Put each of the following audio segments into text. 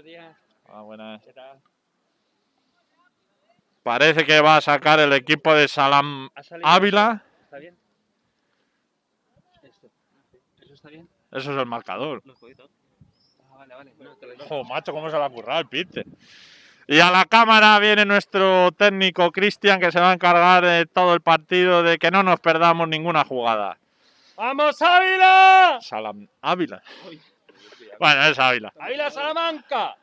Buenos días. Ah, buenas. ¿Qué tal? Parece que va a sacar el equipo de Salam ¿Ha salido Ávila. ¿Está bien? Esto. ¿Eso está bien? Eso es el marcador. Ah, vale, vale. No, te lo digo. Ojo, macho, cómo se le ha currado el pite. Y a la cámara viene nuestro técnico Cristian que se va a encargar de todo el partido de que no nos perdamos ninguna jugada. ¡Vamos, Ávila! Salam Ávila. Uy. Bueno, es Ávila. ¡Ávila Salamanca!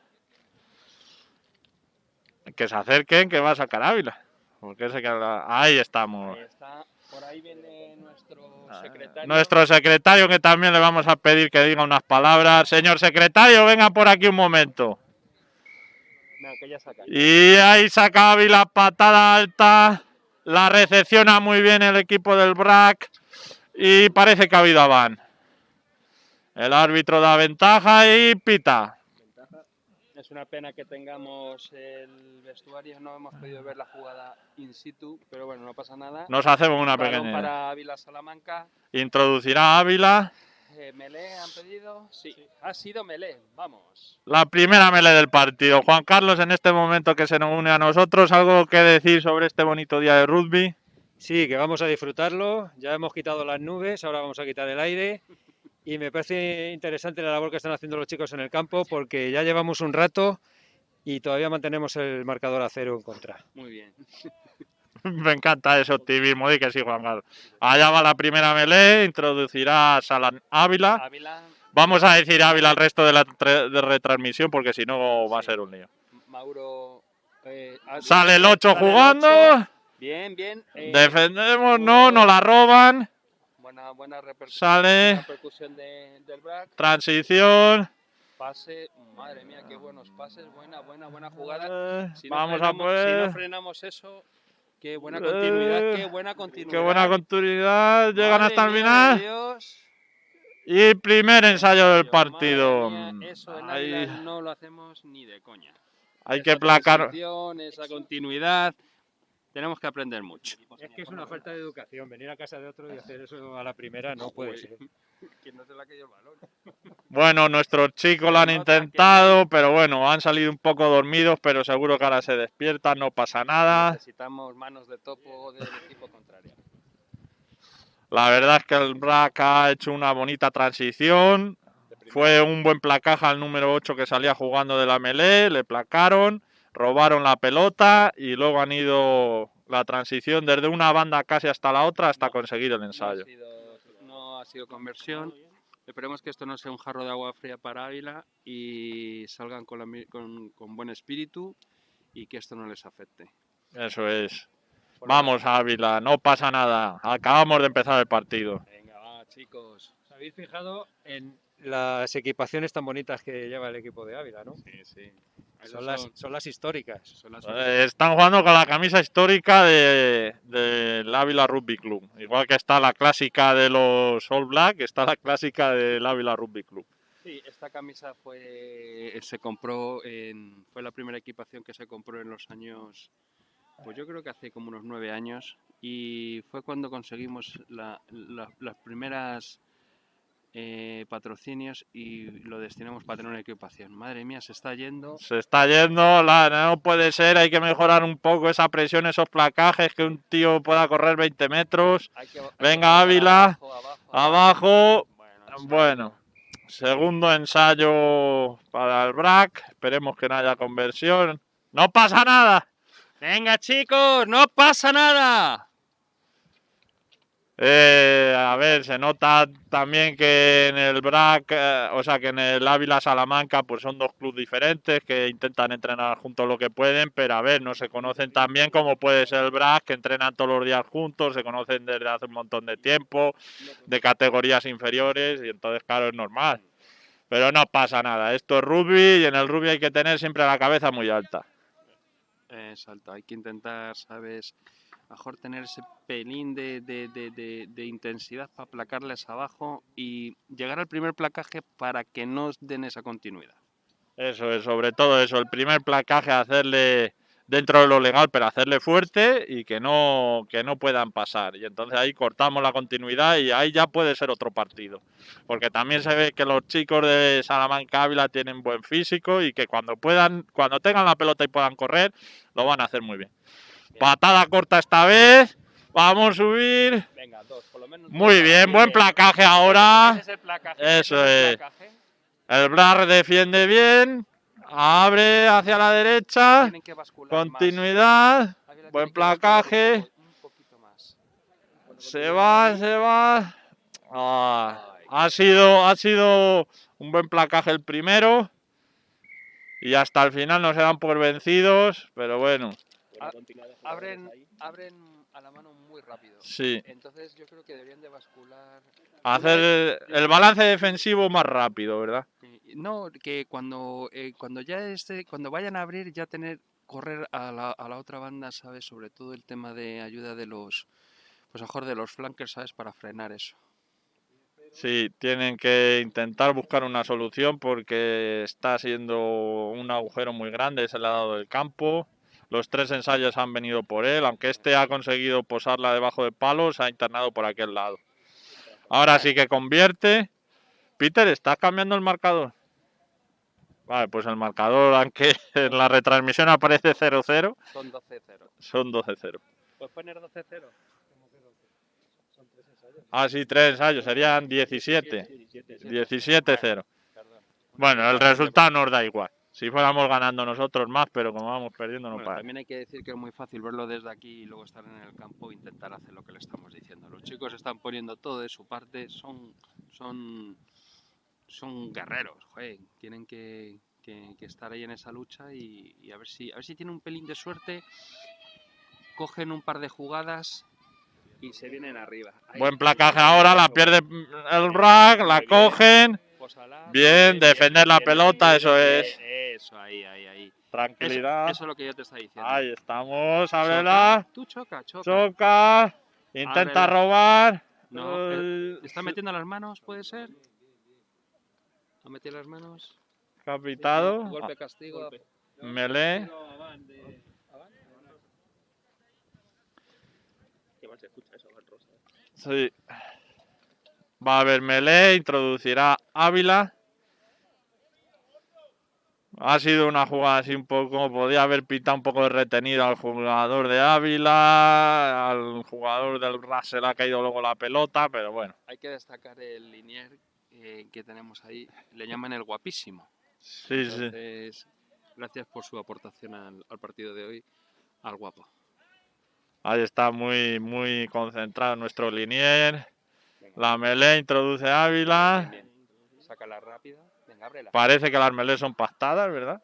Que se acerquen, que va a sacar Ávila. Porque se queda- Ahí estamos. Ahí está. Por ahí viene nuestro Ah, secretario. Nuestro secretario, que también le vamos a pedir que diga unas palabras. Señor secretario, venga por aquí un momento. No, que ya saca. Y ahí saca Ávila, patada alta. La recepciona muy bien el equipo del BRAC. Y parece que ha habido aván. El árbitro da ventaja y pita. Es una pena que tengamos el vestuario, no hemos podido ver la jugada in situ, pero bueno, no pasa nada. Nos hacemos una pequeña. para Ávila Salamanca. Introducirá Ávila. Eh, Melé han pedido. Sí, ha sido Melé. Vamos. La primera mele del partido. Juan Carlos, en este momento que se nos une a nosotros, ¿algo que decir sobre este bonito día de rugby? Sí, que vamos a disfrutarlo. Ya hemos quitado las nubes, ahora vamos a quitar el aire. Y me parece interesante la labor que están haciendo los chicos en el campo porque ya llevamos un rato y todavía mantenemos el marcador a cero en contra. Muy bien. Me encanta ese optimismo. Di que sí, Juan Carlos. Allá va la primera melee. Introducirá a Salan Ávila. Ávila, Vamos a decir Ávila al resto de la de retransmisión porque si no va a ser un lío. Mauro. eh, ha- Sale el 8 sale el jugando. Bien, bien. eh, Defendemos, no, no la roban. Buena, buena repercu- Sale. repercusión de- del BRAC. Transición. Pase. Madre mía, qué buenos pases. Buena, buena, buena jugada. Si no Vamos a frenamos- Si no frenamos eso, qué buena continuidad, qué Eh, buena continuidad. Qué buena continuidad. Llegan Madre hasta el final. Dios. Y primer ensayo del partido. mía, eso en Ahí no lo hacemos ni de coña. hay Esa que placar. Esa continuidad. Tenemos que aprender mucho. Es que es una falta de educación. Venir a casa de otro y hacer eso a la primera no puede ser. No se el balón. Bueno, nuestros chicos lo han intentado, pero bueno, han salido un poco dormidos, pero seguro que ahora se despiertan, no pasa nada. Necesitamos manos de topo del equipo contrario. La verdad es que el BRAC ha hecho una bonita transición. Fue un buen placaje al número 8 que salía jugando de la melee, le placaron, robaron la pelota y luego han ido la transición desde una banda casi hasta la otra hasta conseguir el No ha, ensayo. sido, no ha sido conversión. Esperemos que esto no sea un jarro de agua fría para Ávila y salgan con, la con- con buen espíritu y que esto no les afecte. Eso es. Vamos, Ávila, no pasa nada. Acabamos de empezar el partido. Venga, va, chicos. ¿Os habéis fijado en las equipaciones tan bonitas que lleva el equipo de Ávila, no? Sí, sí. Son las, son las históricas. son las Eh, Están jugando con la camisa histórica de- del Ávila Rugby Club. Igual que está la clásica de los All Black, está la clásica del Ávila Rugby Club. Sí, esta camisa fue se compró en fue la primera equipación que se compró en los años pues yo creo que hace como unos nueve años y fue cuando conseguimos la- la- las primeras eh, patrocinios y lo destinamos para tener una equipación. Madre mía, se está yendo. Se está yendo, la, no puede ser, hay que mejorar un poco esa presión, esos placajes, que un tío pueda correr 20 metros. Que- Venga, Ávila, abajo, abajo, Abajo, Bueno, eso- bueno, segundo ensayo para el BRAC, esperemos que no haya conversión. ¡No pasa nada! Venga, chicos, no pasa nada. Eh, a ver, se nota también que en el BRAC, eh, o sea, que en el Ávila Salamanca, pues son dos clubes diferentes que intentan entrenar juntos lo que pueden, pero a ver, no se conocen tan bien como puede ser el BRAC, que entrenan todos los días juntos, se conocen desde hace un montón de tiempo, de categorías inferiores, y entonces, claro, es normal. Pero no pasa nada, esto es rugby y en el rugby hay que tener siempre la cabeza muy alta. Exacto, hay que intentar, ¿sabes? Mejor tener ese pelín de, de- de- de- intensidad para placarles abajo y llegar al primer placaje para que no den esa continuidad. Eso es, sobre todo eso, el primer placaje, hacerle dentro de lo legal, pero hacerle fuerte y que no, que no puedan pasar. Y entonces ahí cortamos la continuidad y ahí ya puede ser otro partido. Porque también se ve que los chicos de Salamanca Ávila tienen buen físico y que cuando puedan, cuando tengan la pelota y puedan correr, lo van a hacer muy bien. Patada corta esta vez. Vamos a subir. Venga, dos, por lo menos. Muy bien, buen placaje ahora. Ese es el placaje, Eso es. placaje. El Brar defiende bien. Abre hacia la derecha. Tienen que más. Continuidad. Buen placaje. Más. Se va, se va. Ah, ha sido, ha sido un buen placaje el primero. Y hasta el final no se dan por vencidos. Pero bueno, Abren, abren a la mano muy rápido. sí. Entonces yo creo que deberían de bascular. Hacer el balance defensivo más rápido, ¿verdad? No, que cuando, eh, cuando ya esté, cuando vayan a abrir, ya tener, correr a la, a la otra banda, ¿sabes? Sobre todo el tema de ayuda de los, pues mejor de los flankers, ¿sabes? Para frenar eso. Sí, tienen que intentar buscar una solución porque está siendo un agujero muy grande ese lado del campo. Los tres ensayos han venido por él, aunque este ha conseguido posarla debajo de palos, ha internado por aquel lado. Ahora sí que convierte. Peter, ¿estás cambiando el marcador? Vale, pues el marcador, aunque en la retransmisión aparece 0-0, Son 12-0. son 12-0. ¿Puedes poner 12-0? Ah, sí, tres ensayos, serían 17. 17-0. Perdón. Bueno, el resultado nos da igual. Si fuéramos ganando nosotros más, pero como vamos perdiendo no Bueno, también hay que decir que es muy fácil verlo desde aquí y luego estar en el campo e intentar hacer lo que le estamos diciendo. Los chicos están poniendo todo de su parte, son, son, son guerreros, joder, tienen que, que- que estar ahí en esa lucha y, y a ver si, a ver si tienen un pelín de suerte, cogen un par de jugadas y se vienen arriba. Ahí, Buen placaje ahora, la pierde el rack, la cogen. Bien, defender la pelota, eso es. Eso, ahí, ahí, ahí. Tranquilidad. eso es lo que yo te estaba diciendo. Ahí estamos, Choca, ábrela. Tú choca, choca. Choca. Intenta Ábrela. robar. No, Eh, ¿Te está metiendo las manos, puede ser? ¿Ha metido las manos? Capitado. Golpe castigo. Melee. Sí. Va a haber melee, introducirá Ávila. Ha sido una jugada así un poco, podía haber pitado un poco de retenido al jugador de Ávila, al jugador del Ras se le ha caído luego la pelota, pero bueno, Hay que destacar el linier eh, que tenemos ahí. Le llaman el guapísimo. sí, sí. Entonces, gracias por su aportación al, al partido de hoy, al guapo. Ahí está muy, muy concentrado nuestro linier. La melee introduce Ávila. Bien, bien. Sácala rápida. Venga, ábrela. Parece que las melees son pactadas, ¿verdad?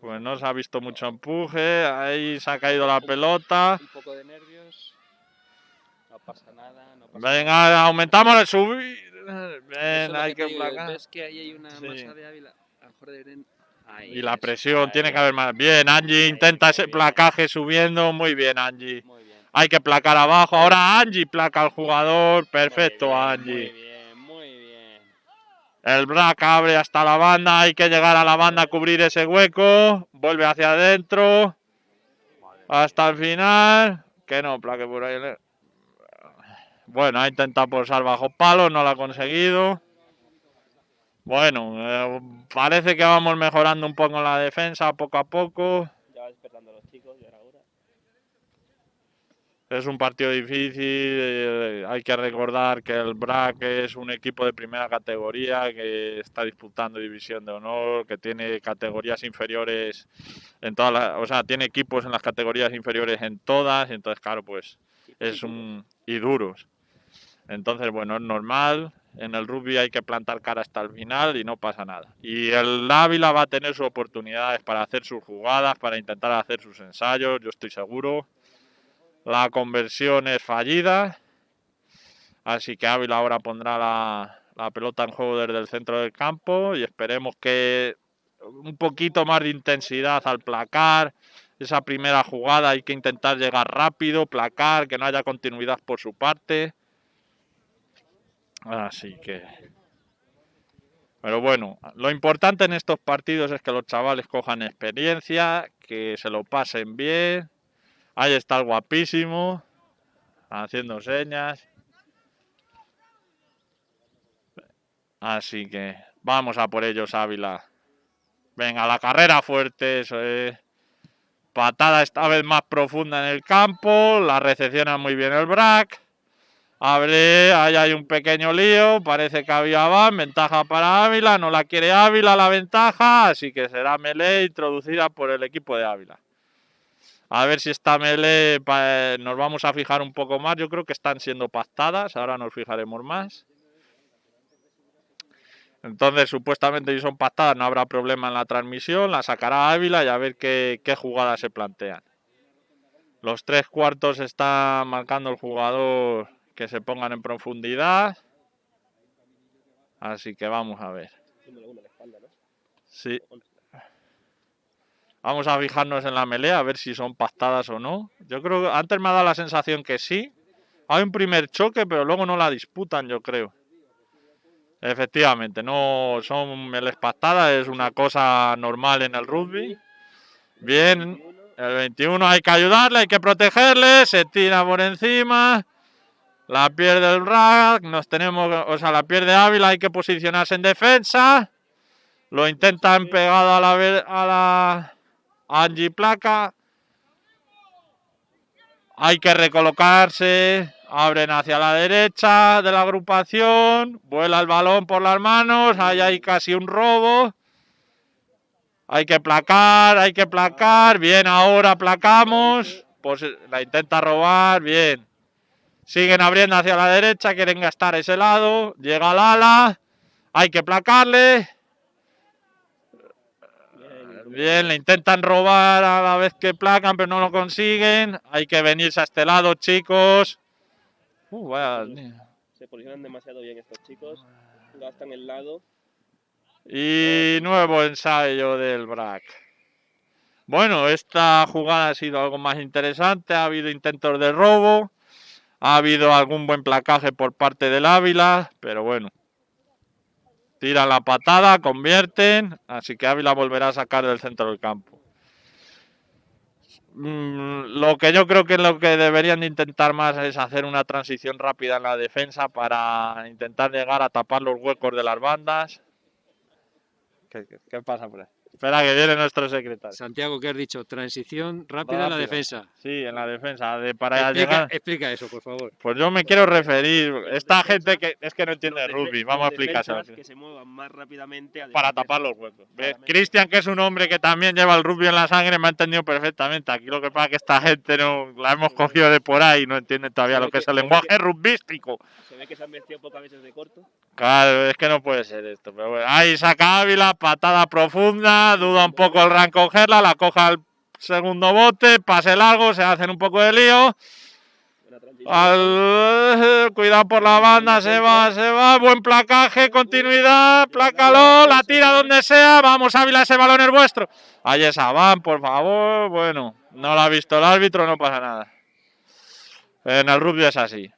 Pues no se ha visto mucho empuje. Ahí se ha caído la pelota. Un poco de nervios. No pasa nada. No pasa Venga, aumentamos el subir. Ven, hay que placar. ¿Ves que ahí hay una Sí. masa de Ávila? A lo mejor deberían... Ahí, Y la presión, tiene que haber más. Bien, Angie intenta ese placaje subiendo. Muy bien, Angie. Muy bien. Hay que placar abajo. Ahora Angie placa al jugador. Perfecto, Muy bien, Angie. Muy bien, muy bien. El Brack abre hasta la banda. Hay que llegar a la banda a cubrir ese hueco. Vuelve hacia adentro. Hasta el final. Que no, plaque por ahí. Bueno, ha intentado posar bajo palo. No lo ha conseguido. Bueno, eh, parece que vamos mejorando un poco en la defensa poco a poco. Ya va despertando a los chicos y ahora ahora. Es un partido difícil, eh, hay que recordar que el BRAC es un equipo de primera categoría que está disputando división de honor, que tiene categorías inferiores en todas las, o sea, tiene equipos en las categorías inferiores en todas, entonces claro, pues es un y duros. Entonces, bueno, es normal, en el rugby hay que plantar cara hasta el final y no pasa nada. Y el Ávila va a tener sus oportunidades para hacer sus jugadas, para intentar hacer sus ensayos, yo estoy seguro. La conversión es fallida. Así que Ávila ahora pondrá la, la pelota en juego desde el centro del campo y esperemos que un poquito más de intensidad al placar. Esa primera jugada hay que intentar llegar rápido, placar, que no haya continuidad por su parte. Así que Pero bueno, lo importante en estos partidos es que los chavales cojan experiencia, que se lo pasen bien. Ahí está el guapísimo, haciendo señas. Así que vamos a por ellos, Ávila. Venga, la carrera fuerte, eso es. Patada esta vez más profunda en el campo, la recepciona muy bien el Brack. Abre, ahí hay un pequeño lío, parece que había van, ventaja para Ávila, no la quiere Ávila la ventaja, así que será melee introducida por el equipo de Ávila. A ver si esta melee nos vamos a fijar un poco más, yo creo que están siendo pactadas, ahora nos fijaremos más. Entonces, supuestamente si son pactadas no habrá problema en la transmisión, la sacará Ávila y a ver qué, qué jugadas se plantean. Los tres cuartos está marcando el jugador que se pongan en profundidad. Así que vamos a ver. Sí. Vamos a fijarnos en la melea, a ver si son pactadas o no. Yo creo que antes me ha dado la sensación que sí. Hay un primer choque, pero luego no la disputan, yo creo. Efectivamente, no son melees pactadas, es una cosa normal en el rugby. Bien, el 21 hay que ayudarle, hay que protegerle, se tira por encima. La pierde el rack, nos tenemos, o sea, la pierde Ávila, hay que posicionarse en defensa. Lo intentan pegado a la, a la Angie Placa. Hay que recolocarse. Abren hacia la derecha de la agrupación. Vuela el balón por las manos. Ahí hay casi un robo. Hay que placar, hay que placar. Bien, ahora placamos. Pues la intenta robar. Bien. Siguen abriendo hacia la derecha, quieren gastar ese lado. Llega al ala. Hay que placarle. Bien, le intentan robar a la vez que placan, pero no lo consiguen. Hay que venirse a este lado, chicos. Uh, Se posicionan demasiado bien estos chicos. Gastan el lado. Y nuevo ensayo del BRAC. Bueno, esta jugada ha sido algo más interesante. Ha habido intentos de robo. Ha habido algún buen placaje por parte del Ávila, pero bueno. Tiran la patada, convierten, así que Ávila volverá a sacar del centro del campo. Mm, lo que yo creo que lo que deberían de intentar más es hacer una transición rápida en la defensa para intentar llegar a tapar los huecos de las bandas. ¿Qué, qué pasa por ahí? Espera que viene nuestro secretario. Santiago, ¿qué has dicho? Transición rápida, en la defensa. Sí, en la defensa. De, para explica, llegar... explica eso, por favor. Pues yo me quiero referir. Esta gente que es que no entiende rugby, vamos a explicárselo. Que se muevan más rápidamente para tapar los huecos. Cristian, que es un hombre que también lleva el rugby en la sangre, me ha entendido perfectamente. Aquí lo que pasa es que esta gente no la hemos cogido de por ahí y no entiende todavía lo que, es el lenguaje rugbístico. Se ve que se han vestido pocas veces de corto. Claro, es que no puede ser esto. Pero bueno, ahí saca Ávila, patada profunda, duda un poco el Ran cogerla, la coja al segundo bote, pase largo, se hacen un poco de lío. cuidado por la banda, se va, se va, buen placaje, continuidad, plácalo, la tira donde sea, vamos Ávila, ese balón es vuestro. Ahí esa van, por favor, bueno, no lo ha visto el árbitro, no pasa nada. En el rugby es así,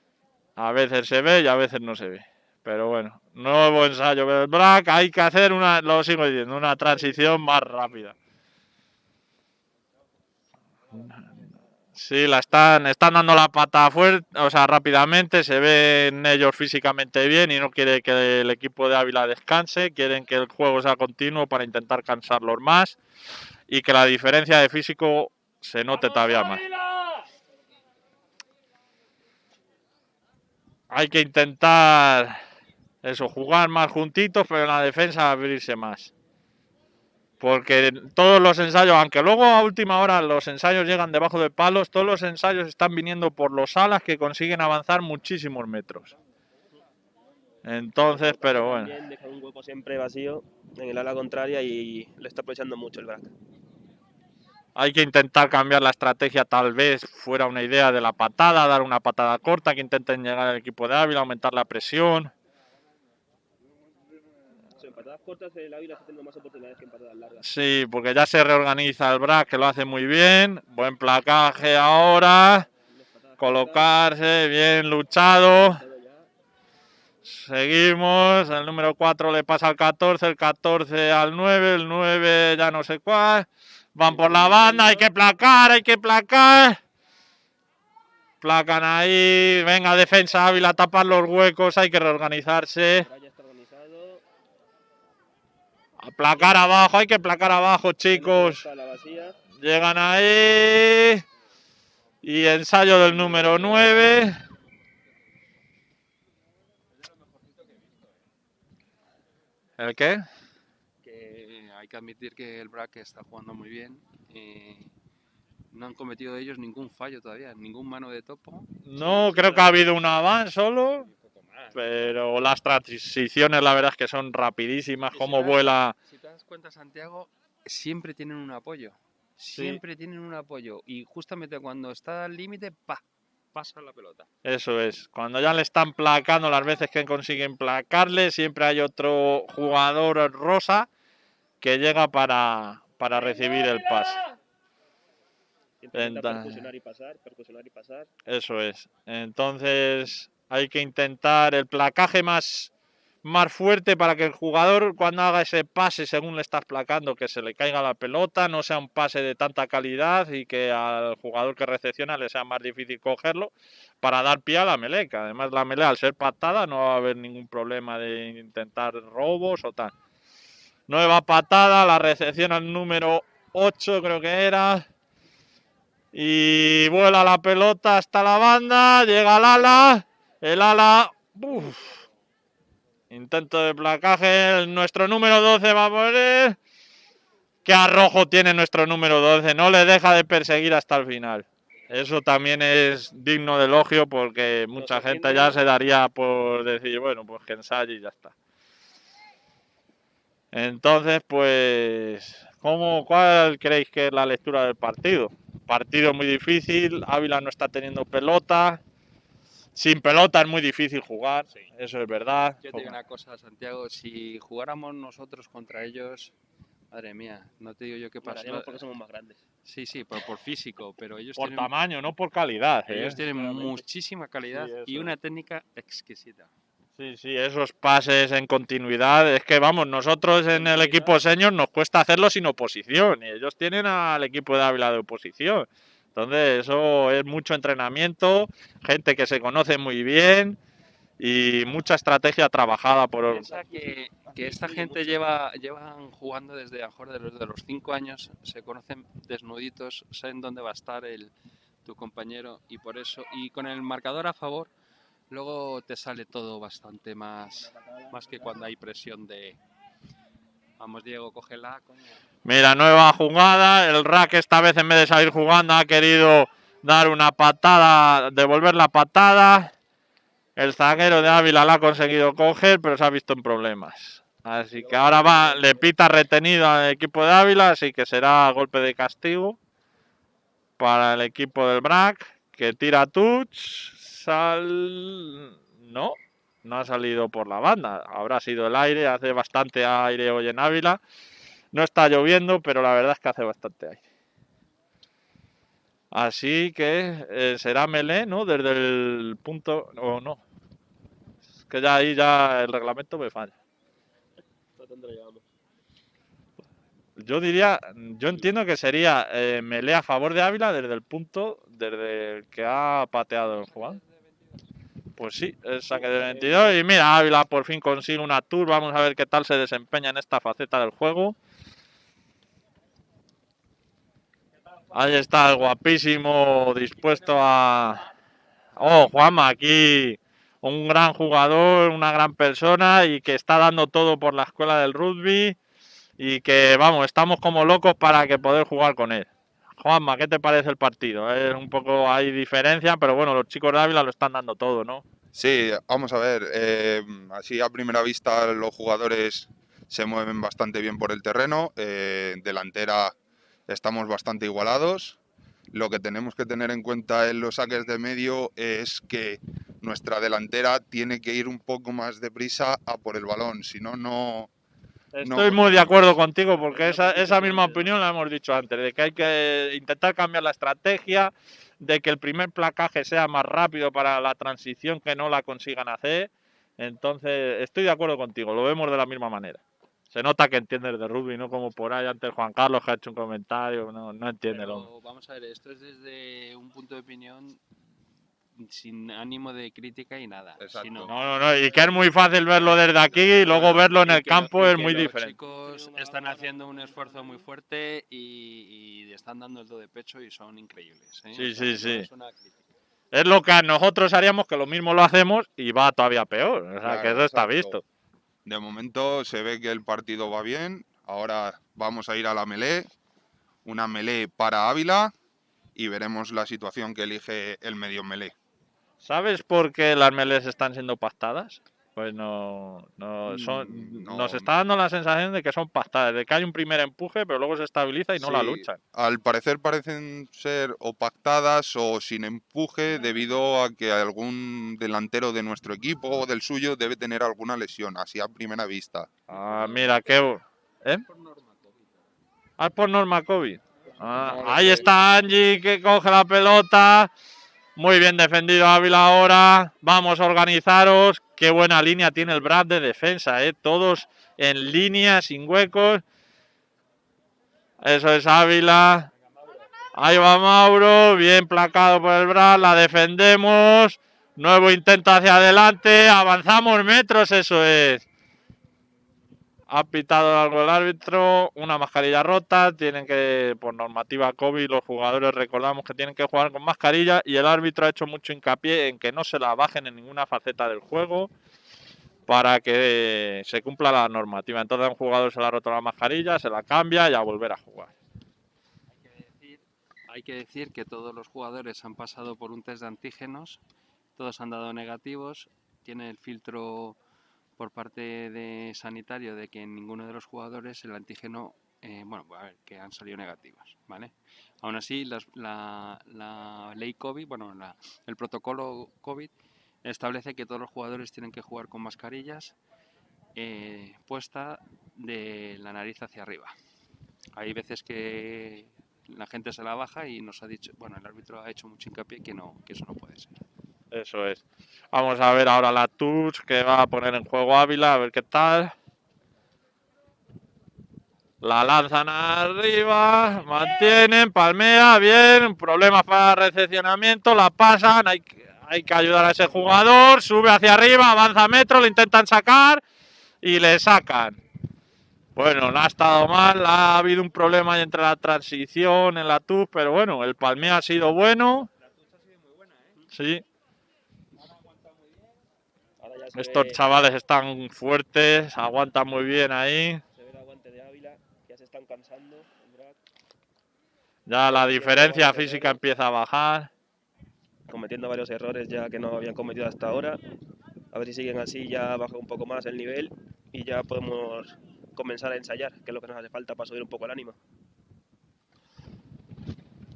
a veces se ve y a veces no se ve. Pero bueno, nuevo ensayo del Black. Hay que hacer una, lo sigo diciendo, una transición más rápida. Sí, la están, están dando la pata fuerte, o sea, rápidamente, se ven ellos físicamente bien y no quiere que el equipo de Ávila descanse, quieren que el juego sea continuo para intentar cansarlos más y que la diferencia de físico se note todavía más. Hay que intentar eso, jugar más juntitos, pero en la defensa abrirse más. Porque todos los ensayos, aunque luego a última hora los ensayos llegan debajo de palos, todos los ensayos están viniendo por los alas que consiguen avanzar muchísimos metros. Entonces, pero bueno. Deja un hueco siempre vacío en el ala contraria y le está aprovechando mucho el brac. Hay que intentar cambiar la estrategia, tal vez fuera una idea de la patada, dar una patada corta, que intenten llegar al equipo de Ávila, aumentar la presión cortas el Ávila está teniendo más oportunidades que en patadas largas. Sí, porque ya se reorganiza el BRAC, que lo hace muy bien. Buen placaje ahora. Colocarse, bien luchado. Seguimos, el número 4 le pasa al 14, el 14 al 9, el 9 ya no sé cuál. Van por la banda, hay que placar, hay que placar. Placan ahí, venga defensa Ávila, tapar los huecos, hay que reorganizarse. A placar abajo, hay que placar abajo chicos. Llegan ahí. Y ensayo del número 9. ¿El qué? Que admitir que el BRAC está jugando muy bien. eh, no han cometido ellos ningún fallo todavía, ningún mano de topo. No, creo que ha habido un avance solo. Pero las transiciones, la verdad es que son rapidísimas. Si Cómo vuela. Si te das cuenta, Santiago, siempre tienen un apoyo. Siempre tienen un apoyo. Y justamente cuando está al límite, pa, pasa la pelota. Eso es. Cuando ya le están placando las veces que consiguen placarle, siempre hay otro jugador rosa que llega para, para recibir el pase. Intenta Entonces- percusionar y pasar, percusionar y pasar. Eso es. Entonces hay que intentar el placaje más, más fuerte para que el jugador cuando haga ese pase según le estás placando que se le caiga la pelota, no sea un pase de tanta calidad y que al jugador que recepciona le sea más difícil cogerlo para dar pie a la meleca. Además la melea al ser patada no va a haber ningún problema de intentar robos o tal. Nueva patada, la recepción al número 8 creo que era. Y vuela la pelota hasta la banda, llega al ala, el ala, uf, intento de placaje, el- nuestro número 12 va a poner, qué arrojo tiene nuestro número 12, no le deja de perseguir hasta el final. Eso también es digno de elogio porque mucha gente ya se daría por decir, bueno, pues que ensaye y ya está. Entonces, pues, ¿cómo, ¿cuál creéis que es la lectura del partido? Partido muy difícil, Ávila no está teniendo pelota. Sin pelota es muy difícil jugar, eso es verdad. Yo te digo una cosa, Santiago, si jugáramos nosotros contra ellos, madre mía, no te digo yo qué pasa. Ganaríamos porque somos más grandes. Sí, sí, por, por físico, pero ellos Por tienen, tamaño, no por calidad. ¿eh? ellos tienen claramente. muchísima calidad y una técnica exquisita. Sí, sí, esos pases en continuidad. Es que vamos, nosotros en el equipo senior nos cuesta hacerlo sin oposición y ellos tienen al equipo de Ávila de oposición. Entonces, eso es mucho entrenamiento, gente que se conoce muy bien y mucha estrategia trabajada por. Piensa que, que esta gente lleva llevan jugando desde a mejor de los, de los cinco años, se conocen desnuditos, saben dónde va a estar el, tu compañero y por eso, y con el marcador a favor, luego te sale todo bastante más, más que cuando hay presión de... Vamos Diego, cógela. Mira, nueva jugada. El Rack esta vez en vez de salir jugando ha querido dar una patada, devolver la patada. El zaguero de Ávila la ha conseguido coger, pero se ha visto en problemas. Así que ahora va, le pita retenido al equipo de Ávila, así que será golpe de castigo para el equipo del BRAC, que tira touch, sal... No, no ha salido por la banda, habrá sido el aire, hace bastante aire hoy en Ávila. No está lloviendo, pero la verdad es que hace bastante aire. Así que eh, será Melé, ¿no? Desde el punto... O no. Es que ya ahí ya el reglamento me falla. Yo diría, yo entiendo que sería eh, Melé a favor de Ávila desde el punto desde el que ha pateado el jugador. Pues sí, el saque de 22. Y mira, Ávila por fin consigue una tour. Vamos a ver qué tal se desempeña en esta faceta del juego. Ahí está el guapísimo dispuesto a... Oh, Juanma, aquí un gran jugador, una gran persona y que está dando todo por la escuela del rugby y que, vamos, estamos como locos para que poder jugar con él. Juanma, ¿qué te parece el partido? Es un poco, hay diferencia, pero bueno, los chicos de Ávila lo están dando todo, ¿no? Sí, vamos a ver. eh, así a primera vista los jugadores se mueven bastante bien por el terreno. eh, delantera estamos bastante igualados. Lo que tenemos que tener en cuenta en los saques de medio es que nuestra delantera tiene que ir un poco más deprisa a por el balón. Si no, no. Estoy muy de acuerdo contigo porque esa, esa misma opinión la hemos dicho antes, de que hay que intentar cambiar la estrategia, de que el primer placaje sea más rápido para la transición que no la consigan hacer Entonces, estoy de acuerdo contigo, lo vemos de la misma manera. Se nota que entiendes de rugby, no como por ahí antes Juan Carlos que ha hecho un comentario, no, no entiende el hombre. Pero vamos a ver, esto es desde un punto de opinión sin ánimo de crítica y nada. Exacto. sino- No, no, no, y que es muy fácil verlo desde aquí y luego verlo en el lo- campo es muy los diferente. chicos están haciendo un esfuerzo muy fuerte y, y están dando el do de pecho y son increíbles. ¿eh? Sí, O sea, sí, sí. es una crítica. Es lo que nosotros haríamos, que lo mismo lo hacemos y va todavía peor. O sea, Claro, que eso está visto. De momento se ve que el partido va bien. Ahora vamos a ir a la melee. Una melee para Ávila y veremos la situación que elige el medio melee. ¿Sabes por qué las melees están siendo pactadas? Pues no, no son, Mm, no. nos está dando la sensación de que son pactadas, de que hay un primer empuje, pero luego se estabiliza y no la Sí, luchan. Al parecer parecen ser o pactadas o sin empuje debido a que algún delantero de nuestro equipo o del suyo debe tener alguna lesión, así a primera vista. Ah, mira, qué... ¿Eh? Ah, es por Norma COVID. Ah, Norma ahí está Angie que coge la pelota. Muy bien defendido Ávila ahora. Vamos a organizaros. Qué buena línea tiene el Brad de defensa, ¿eh? Todos en línea, sin huecos. Eso es Ávila. Ahí va Mauro. Bien placado por el Brad. La defendemos. Nuevo intento hacia adelante. Avanzamos metros, eso es. Ha pitado algo el árbitro, una mascarilla rota, tienen que, por normativa COVID, los jugadores recordamos que tienen que jugar con mascarilla y el árbitro ha hecho mucho hincapié en que no se la bajen en ninguna faceta del juego para que se cumpla la normativa. Entonces un jugador se le ha roto la mascarilla, se la cambia y a volver a jugar. Hay que decir- Hay que decir que todos los jugadores han pasado por un test de antígenos, todos han dado negativos, tiene el filtro por parte de sanitario de que en ninguno de los jugadores el antígeno, eh, bueno, a ver, que han salido negativos, ¿vale? Aún así, la, la ley COVID, bueno, la- el protocolo COVID establece que todos los jugadores tienen que jugar con mascarillas eh, puesta de la nariz hacia arriba. Hay veces que la gente se la baja y nos ha dicho, bueno, el árbitro ha hecho mucho hincapié que no, que eso no puede ser. Eso es. Vamos a ver ahora la touch que va a poner en juego Ávila, a ver qué tal. La lanzan arriba, mantienen, palmea, bien, problemas para recepcionamiento, la pasan, hay, que- hay que ayudar a ese jugador, sube hacia arriba, avanza metro, le intentan sacar y le sacan. Bueno, no ha estado mal, ha habido un problema ahí entre la transición en la touch, pero bueno, el palmeo ha sido bueno. Sí, Ahora ya se estos chavales están fuertes, aguantan muy bien ahí. Se ve el aguante de Ávila, ya se están cansando. Ya la diferencia física empieza a bajar. cometiendo varios errores ya que no habían cometido hasta ahora. A ver si siguen así, ya baja un poco más el nivel y ya podemos comenzar a ensayar, que es lo que nos hace falta para subir un poco el ánimo.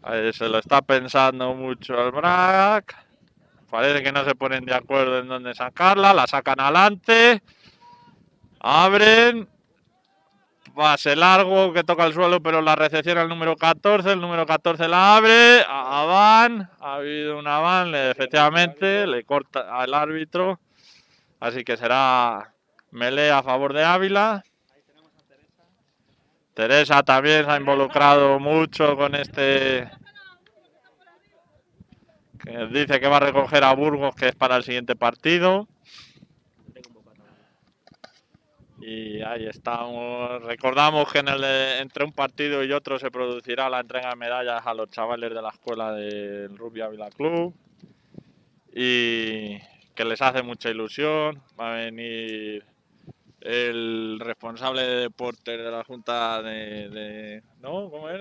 Ahí se lo está pensando mucho el Brack. Parece que no se ponen de acuerdo en dónde sacarla. La sacan adelante. Abren. Pase largo que toca el suelo, pero la recepciona el número 14. El número 14 la abre. A Van. Ha habido una Van, le- efectivamente. Le corta al árbitro. Así que será melee a favor de Ávila. Teresa también se ha involucrado mucho con este. Que dice que va a recoger a Burgos, que es para el siguiente partido. Y ahí estamos. Recordamos que en el entre un partido y otro se producirá la entrega de medallas a los chavales de la escuela del Rugby Ávila Club. Y que les hace mucha ilusión. Va a venir el responsable de deportes de la Junta de. de- ¿No? ¿Cómo es?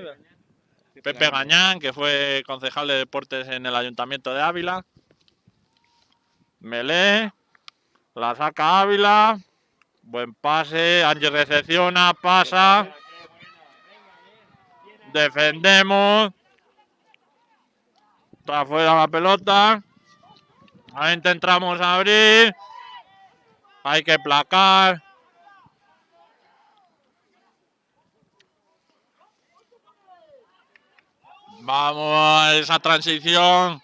Pepe Gañán, que fue concejal de deportes en el Ayuntamiento de Ávila. Melé. La saca Ávila. Buen pase. Ángel recepciona, pasa. Defendemos. Está fuera la pelota. Ahí intentamos abrir. Hay que placar. Vamos a esa transición.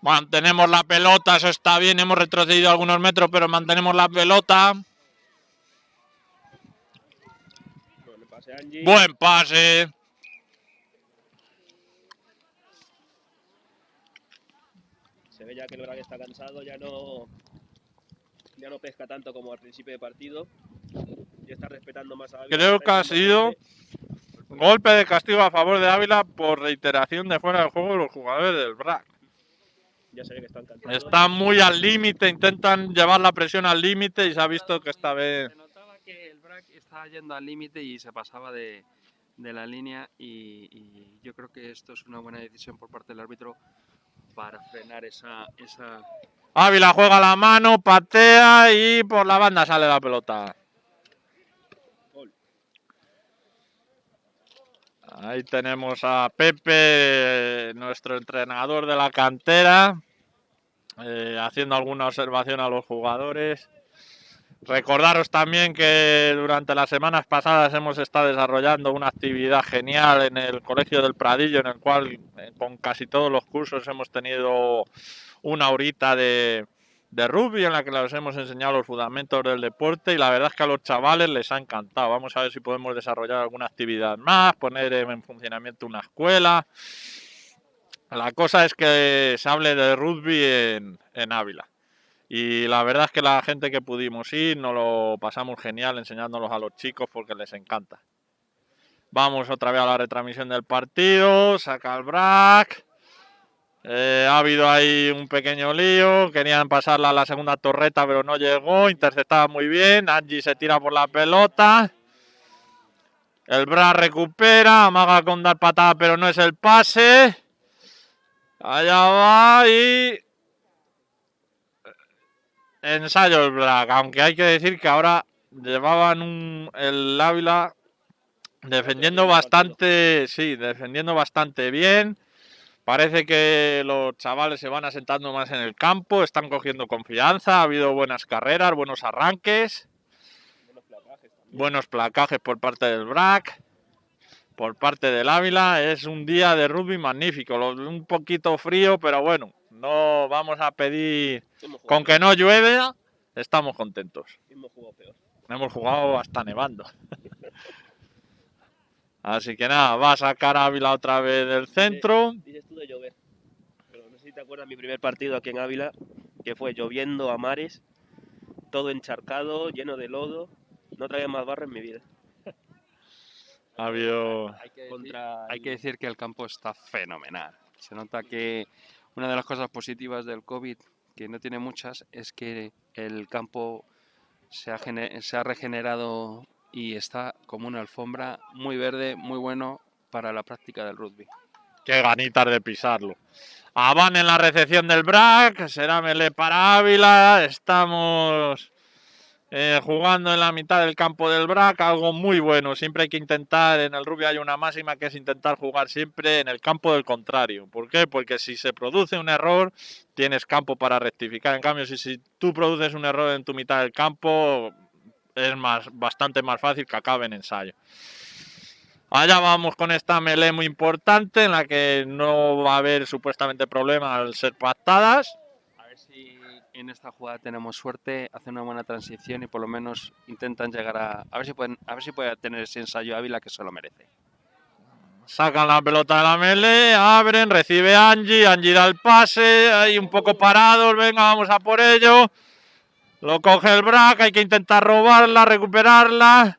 Mantenemos la pelota, eso está bien, hemos retrocedido algunos metros, pero mantenemos la pelota. Buen pase. Se ve ya que el Braga está cansado, ya no, ya no pesca tanto como al principio de partido. Ya está respetando más a Creo que ha sido golpe de castigo a favor de Ávila por reiteración de fuera del juego de los jugadores del BRAC. Ya ve que están. Están muy al límite, intentan llevar la presión al límite y se ha visto que esta vez... Se notaba que el BRAC estaba yendo al límite y se pasaba de, de la línea y, y yo creo que esto es una buena decisión por parte del árbitro para frenar esa, esa Ávila juega la mano, patea y por la banda sale la pelota. Ahí tenemos a Pepe, nuestro entrenador de la cantera, eh, haciendo alguna observación a los jugadores. Recordaros también que durante las semanas pasadas hemos estado desarrollando una actividad genial en el Colegio del Pradillo, en el cual eh, con casi todos los cursos hemos tenido una horita de, de rugby en la que les hemos enseñado los fundamentos del deporte y la verdad es que a los chavales les ha encantado. Vamos a ver si podemos desarrollar alguna actividad más, poner en funcionamiento una escuela. La cosa es que se hable de rugby en, Ávila. Y la verdad es que la gente que pudimos ir nos lo pasamos genial enseñándolos a los chicos porque les encanta. Vamos otra vez a la retransmisión del partido, saca el brac. Eh, ha habido ahí un pequeño lío, querían pasarla a la segunda torreta pero no llegó, interceptaba muy bien, Angie se tira por la pelota. El Bra recupera, amaga con dar patada pero no es el pase. Allá va y ensayo el Black, aunque hay que decir que ahora llevaban un, el Ávila defendiendo bastante, sí, defendiendo bastante bien. Parece que los chavales se van asentando más en el campo, están cogiendo confianza, ha habido buenas carreras, buenos arranques, Buenos placajes también. buenos placajes por parte del BRAC, por parte del Ávila. Es un día de rugby magnífico, un poquito frío, pero bueno, no vamos a pedir con que no llueve, estamos contentos. hemos jugado peor. Hemos jugado hasta nevando. Así que nada, va a sacar Ávila otra vez del centro. Dices tú de llover. Pero no sé si te acuerdas mi primer partido aquí en Ávila, que fue lloviendo a mares, todo encharcado, lleno de lodo. No traía más barro en mi vida. Ha habido... Hay que, decir, Contra hay que el- decir que el campo está fenomenal. Se nota que una de las cosas positivas del COVID, que no tiene muchas, es que el campo se ha, gene- se ha regenerado y está como una alfombra muy verde, muy bueno para la práctica del rugby. Qué ganitas de pisarlo. Avan en la recepción del BRAC, será Melé para Ávila. Estamos eh, jugando en la mitad del campo del BRAC, algo muy bueno. Siempre hay que intentar, en el rugby hay una máxima que es intentar jugar siempre en el campo del contrario. ¿Por qué? Porque si se produce un error, tienes campo para rectificar. En cambio, si, si tú produces un error en tu mitad del campo, es más, bastante más fácil que acabe en ensayo. Allá vamos con esta melee muy importante en la que no va a haber supuestamente problema al ser pactadas. A ver si en esta jugada tenemos suerte, hacen una buena transición y por lo menos intentan llegar a... A ver si pueden, a ver si puede tener ese ensayo Ávila que se lo merece. Sacan la pelota de la melee, abren, recibe Angie, Angie da el pase, ahí un poco parados, venga, vamos a por ello. Lo coge el Brac, hay que intentar robarla, recuperarla.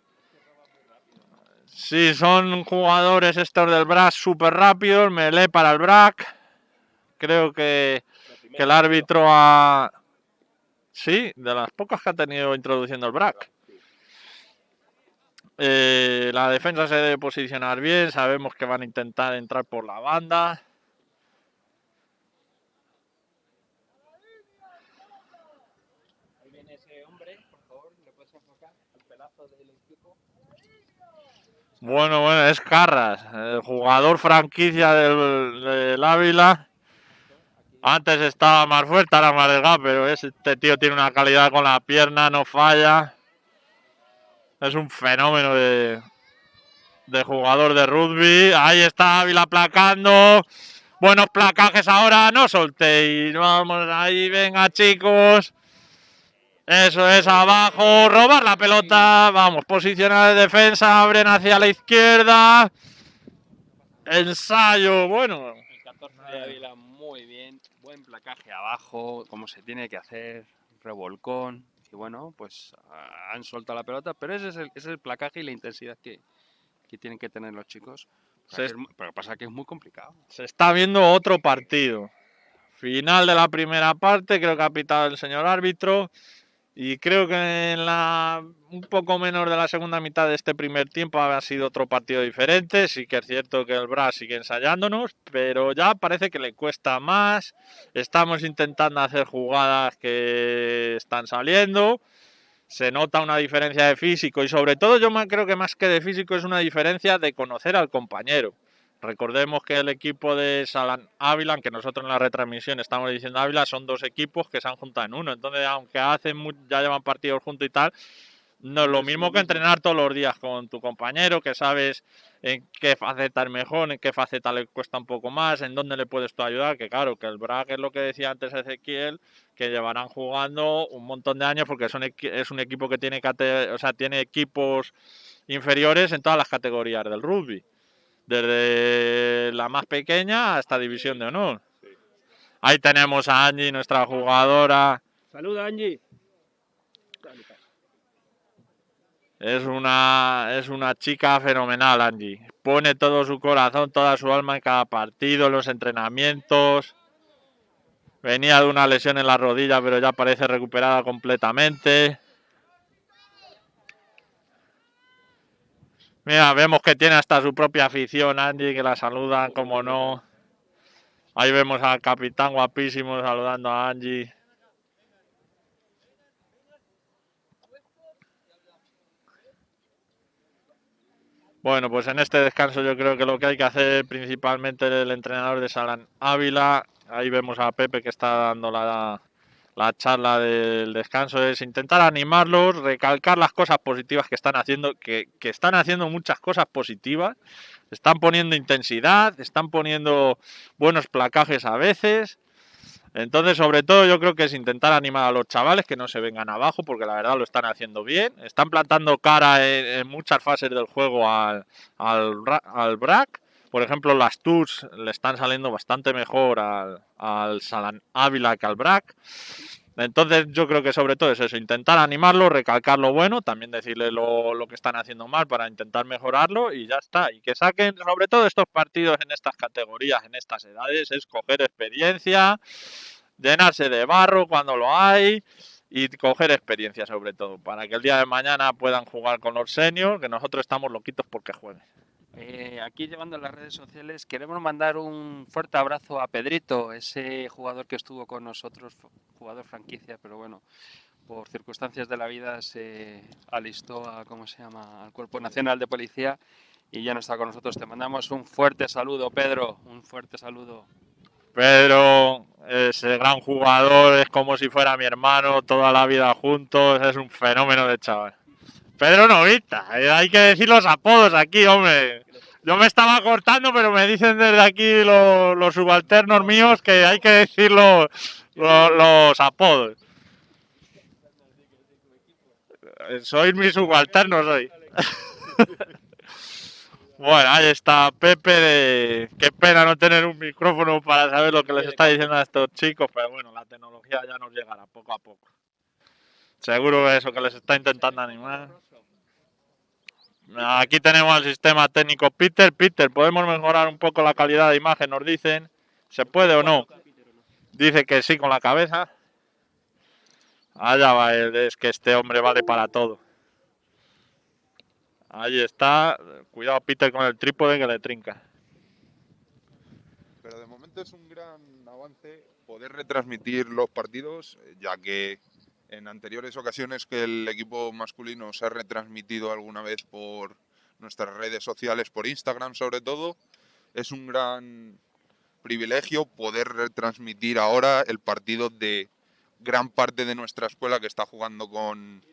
Sí, son jugadores estos del Brac súper rápidos, melee para el Brac. Creo que, el árbitro ha... Sí, de las pocas que ha tenido introduciendo el Brac. Eh, la defensa se debe posicionar bien, sabemos que van a intentar entrar por la banda. Ahí viene ese hombre, por favor, ¿le puedes enfocar el pelazo del equipo? Bueno, bueno, es Carras, el jugador franquicia del, Ávila. Antes estaba más fuerte, ahora más delgado, pero este tío tiene una calidad con la pierna, no falla. Es un fenómeno de, jugador de rugby. Ahí está Ávila aplacando. Buenos placajes ahora, no soltéis. Vamos ahí, venga chicos. Eso es abajo, robar la pelota. Vamos, posicionar de defensa, abren hacia la izquierda. Ensayo, bueno. El 14 de Ávila muy bien, buen placaje abajo, como se tiene que hacer, revolcón. Y bueno, pues ah, han soltado la pelota, pero ese es el, ese es el placaje y la intensidad que, que tienen que tener los chicos. Se es pero pasa que es muy complicado. Se está viendo otro partido. Final de la primera parte, creo que ha pitado el señor árbitro. Y creo que en la un poco menos de la segunda mitad de este primer tiempo ha sido otro partido diferente. Sí que es cierto que el Bras sigue ensayándonos, pero ya parece que le cuesta más. Estamos intentando hacer jugadas que están saliendo. Se nota una diferencia de físico y sobre todo yo creo que más que de físico es una diferencia de conocer al compañero. Recordemos que el equipo de Salan Ávila, que nosotros en la retransmisión estamos diciendo Ávila, son dos equipos que se han juntado en uno. Entonces, aunque hacen ya llevan partidos juntos y tal, no es lo mismo que entrenar todos los días con tu compañero, que sabes en qué faceta es mejor, en qué faceta le cuesta un poco más, en dónde le puedes tú ayudar. Que claro, que el BRAC es lo que decía antes Ezequiel, que llevarán jugando un montón de años porque son es un equipo que tiene, o sea, tiene equipos inferiores en todas las categorías del rugby desde la más pequeña hasta división de honor. Ahí tenemos a Angie, nuestra jugadora. Saluda, Angie. Es una, es una chica fenomenal, Angie. Pone todo su corazón, toda su alma en cada partido, en los entrenamientos. Venía de una lesión en la rodilla, pero ya parece recuperada completamente. Mira, vemos que tiene hasta su propia afición, Angie, que la saludan, como no. Ahí vemos al capitán guapísimo saludando a Angie. Bueno, pues en este descanso yo creo que lo que hay que hacer principalmente el entrenador de Salan Ávila, ahí vemos a Pepe que está dando la, la charla del descanso, es intentar animarlos, recalcar las cosas positivas que están haciendo, que, están haciendo muchas cosas positivas, están poniendo intensidad, están poniendo buenos placajes a veces. Entonces, sobre todo, yo creo que es intentar animar a los chavales que no se vengan abajo, porque la verdad lo están haciendo bien. Están plantando cara en, muchas fases del juego al, al, al BRAC. Por ejemplo, las TURS le están saliendo bastante mejor al, al Salan Ávila que al BRAC. Entonces, yo creo que sobre todo es eso, intentar animarlo, recalcar lo bueno, también decirle lo, lo que están haciendo mal para intentar mejorarlo y ya está. Y que saquen, sobre todo estos partidos en estas categorías, en estas edades, es coger experiencia, llenarse de barro cuando lo hay y coger experiencia sobre todo, para que el día de mañana puedan jugar con los seniors, que nosotros estamos loquitos porque jueguen. Eh, aquí llevando las redes sociales, queremos mandar un fuerte abrazo a Pedrito, ese jugador que estuvo con nosotros, jugador franquicia, pero bueno, por circunstancias de la vida se alistó a, ¿cómo se llama?, al Cuerpo Nacional de Policía y ya no está con nosotros. Te mandamos un fuerte saludo, Pedro, un fuerte saludo. Pedro, ese gran jugador, es como si fuera mi hermano, toda la vida juntos, es un fenómeno de chaval. Pedro Novita, eh, hay que decir los apodos aquí, hombre. Yo me estaba cortando, pero me dicen desde aquí los, subalternos míos que hay que decir los, apodos. Sois mis subalternos hoy. Bueno, ahí está Pepe. De... Qué pena no tener un micrófono para saber lo que les está diciendo a estos chicos, pero bueno, la tecnología ya nos llegará poco a poco. Seguro eso que les está intentando animar. Aquí tenemos el sistema técnico Peter. Peter, ¿podemos mejorar un poco la calidad de imagen? Nos dicen. ¿Se puede o no? Dice que sí con la cabeza. Allá va es que este hombre vale para todo. Ahí está. Cuidado, Peter, con el trípode que le trinca. Pero de momento es un gran avance poder retransmitir los partidos, eh, ya que en anteriores ocasiones que el equipo masculino se ha retransmitido alguna vez por nuestras redes sociales, por Instagram sobre todo, es un gran privilegio poder retransmitir ahora el partido de gran parte de nuestra escuela que está jugando con,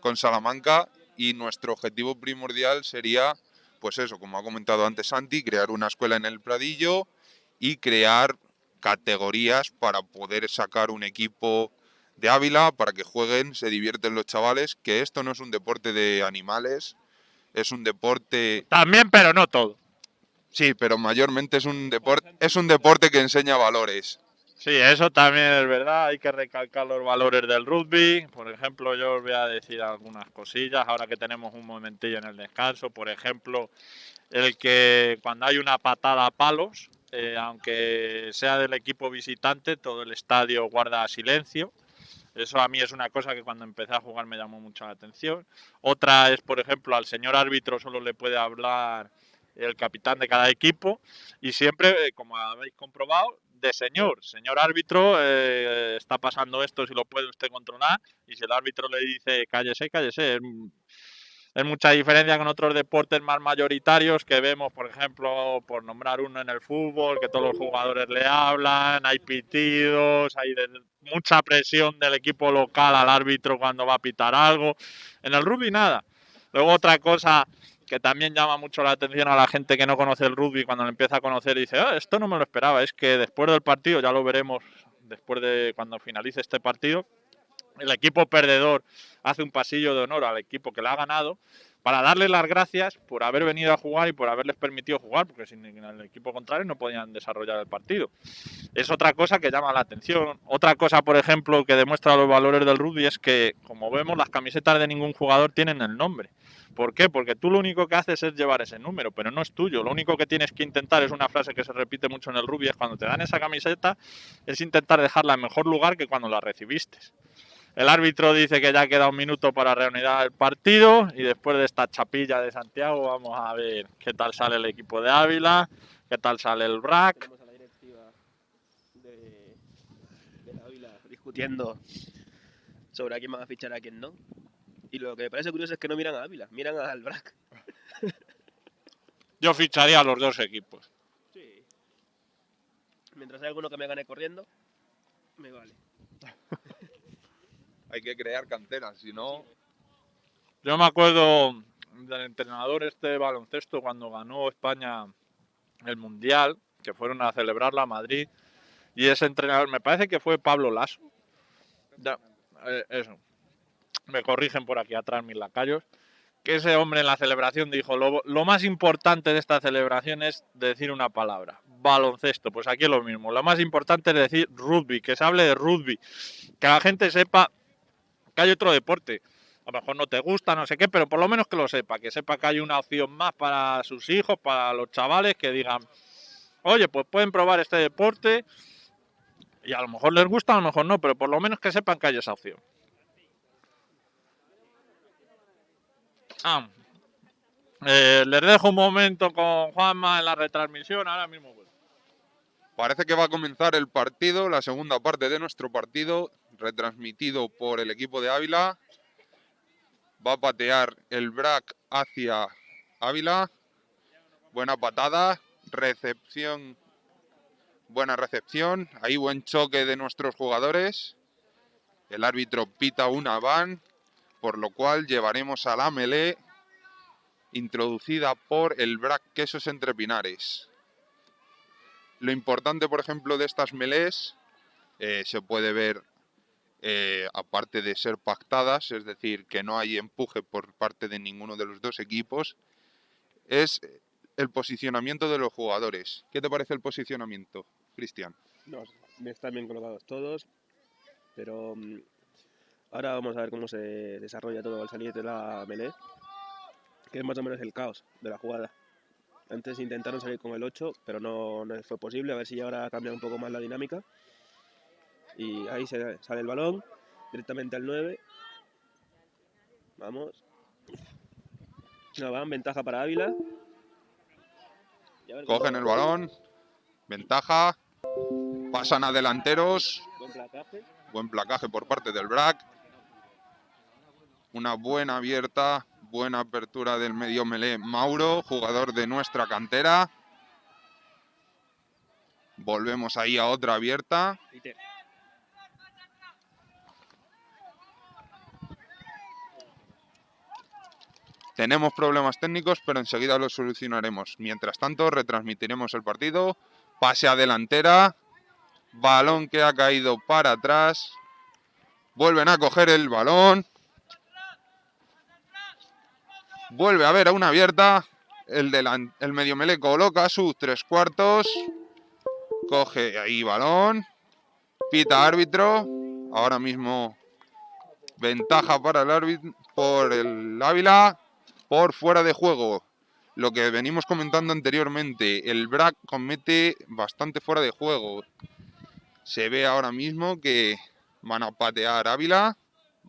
con Salamanca y nuestro objetivo primordial sería, pues eso, como ha comentado antes Santi, crear una escuela en el Pradillo y crear categorías para poder sacar un equipo de Ávila para que jueguen, se divierten los chavales, que esto no es un deporte de animales, es un deporte, También, pero no todo. sí, pero mayormente es un deporte, es un deporte que enseña valores. Sí, eso también es verdad. Hay que recalcar los valores del rugby. Por ejemplo, yo os voy a decir algunas cosillas ahora que tenemos un momentillo en el descanso. Por ejemplo, el que cuando hay una patada a palos, eh, aunque sea del equipo visitante, todo el estadio guarda silencio. Eso a mí es una cosa que cuando empecé a jugar me llamó mucho la atención. Otra es, por ejemplo, al señor árbitro solo le puede hablar el capitán de cada equipo y siempre, eh, como habéis comprobado, de señor. Señor árbitro, eh, está pasando esto si lo puede usted controlar y si el árbitro le dice cállese, cállese. Es mucha diferencia con otros deportes más mayoritarios que vemos, por ejemplo, por nombrar uno en el fútbol, que todos los jugadores le hablan, hay pitidos, hay de- mucha presión del equipo local al árbitro cuando va a pitar algo. En el rugby nada. Luego otra cosa que también llama mucho la atención a la gente que no conoce el rugby cuando lo empieza a conocer y dice, "Ah, esto no me lo esperaba, es que después del partido, ya lo veremos después de cuando finalice este partido, el equipo perdedor hace un pasillo de honor al equipo que le ha ganado para darle las gracias por haber venido a jugar y por haberles permitido jugar, porque sin el equipo contrario no podían desarrollar el partido. Es otra cosa que llama la atención. Otra cosa, por ejemplo, que demuestra los valores del rugby es que, como vemos, las camisetas de ningún jugador tienen el nombre. ¿Por qué? Porque tú lo único que haces es llevar ese número, pero no es tuyo. Lo único que tienes que intentar es una frase que se repite mucho en el rugby, es cuando te dan esa camiseta, es intentar dejarla en mejor lugar que cuando la recibiste. El árbitro dice que ya queda un minuto para reanudar el partido y después de esta chapilla de Santiago vamos a ver qué tal sale el equipo de Ávila, qué tal sale el BRAC. Tenemos a la directiva de, de la Ávila discutiendo sobre a quién van a fichar a quién no. Y lo que me parece curioso es que no miran a Ávila, miran al BRAC. Yo ficharía a los dos equipos. Sí. Mientras hay alguno que me gane corriendo, me vale. Hay que crear canteras, si no, Yo me acuerdo del entrenador este de baloncesto cuando ganó España el Mundial, que fueron a celebrarla a Madrid, y ese entrenador, me parece que fue Pablo Lasso. Ya, eh, eso. Me corrigen por aquí atrás mis lacayos. Que ese hombre en la celebración dijo, lo, lo más importante de esta celebración es decir una palabra, baloncesto. Pues aquí es lo mismo. Lo más importante es decir rugby, que se hable de rugby, que la gente sepa hay otro deporte a lo mejor no te gusta, no sé qué, pero por lo menos que lo sepa, que sepa que hay una opción más para sus hijos, para los chavales, que digan, oye, pues pueden probar este deporte y a lo mejor les gusta, a lo mejor no, pero por lo menos que sepan que hay esa opción. Ah, eh, les dejo un momento con Juanma en la retransmisión, ahora mismo. Parece que va a comenzar el partido, la segunda parte de nuestro partido, retransmitido por el equipo de Ávila. Va a patear el BRAC hacia Ávila. Buena patada, recepción, buena recepción. Ahí buen choque de nuestros jugadores. El árbitro pita una van, por lo cual llevaremos a la melee introducida por el BRAC Quesos Entre Pinares. Lo importante, por ejemplo, de estas melés eh, se puede ver, eh, aparte de ser pactadas, es decir, que no hay empuje por parte de ninguno de los dos equipos, es el posicionamiento de los jugadores. ¿Qué te parece el posicionamiento, Cristian? No, están bien colocados todos, pero mm, ahora vamos a ver cómo se desarrolla todo al salir de la melee, que es más o menos el caos de la jugada. Antes intentaron salir con el 8, pero no, no fue posible, a ver si ahora cambia un poco más la dinámica. Y ahí se sale el balón, directamente al 9. Vamos. Una van, ventaja para Ávila. Cogen el balón, ventaja, pasan a delanteros, Buen placaje. buen placaje por parte del BRAC. Una buena abierta, buena apertura del medio melé Mauro, jugador de nuestra cantera. Volvemos ahí a otra abierta. Tenemos problemas técnicos, pero enseguida los solucionaremos. Mientras tanto, retransmitiremos el partido Pase a delantera. Balón que ha caído para atrás. Vuelven a coger el balón. Vuelve a ver a una abierta. El, delan- el medio mele coloca sus tres cuartos. Coge ahí balón. Pita árbitro. Ahora mismo ventaja para el árbitro por el Ávila. Por fuera de juego. Lo que venimos comentando anteriormente. El BRAC comete bastante fuera de juego. Se ve ahora mismo que van a patear Ávila.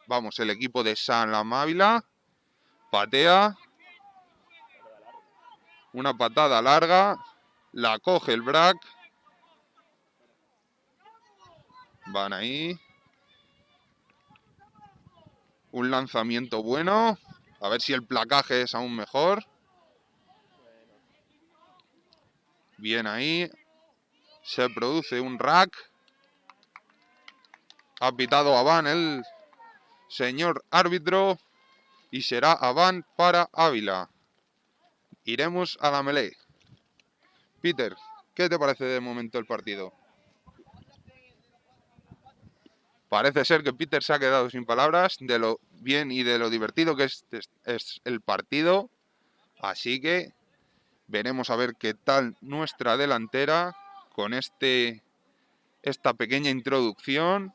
Vamos, el equipo de San Ávila. Patea. Una patada larga. La coge el BRAC. Van ahí. Un lanzamiento bueno. A ver si el placaje es aún mejor. Bien ahí. Se produce un rack. Ha pitado Avan el señor árbitro. Y será Avan para Ávila. Iremos a la melee. Peter, ¿qué te parece de momento el partido? Parece ser que Peter se ha quedado sin palabras de lo bien y de lo divertido que es, es- el partido. Así que veremos a ver qué tal nuestra delantera con este esta pequeña introducción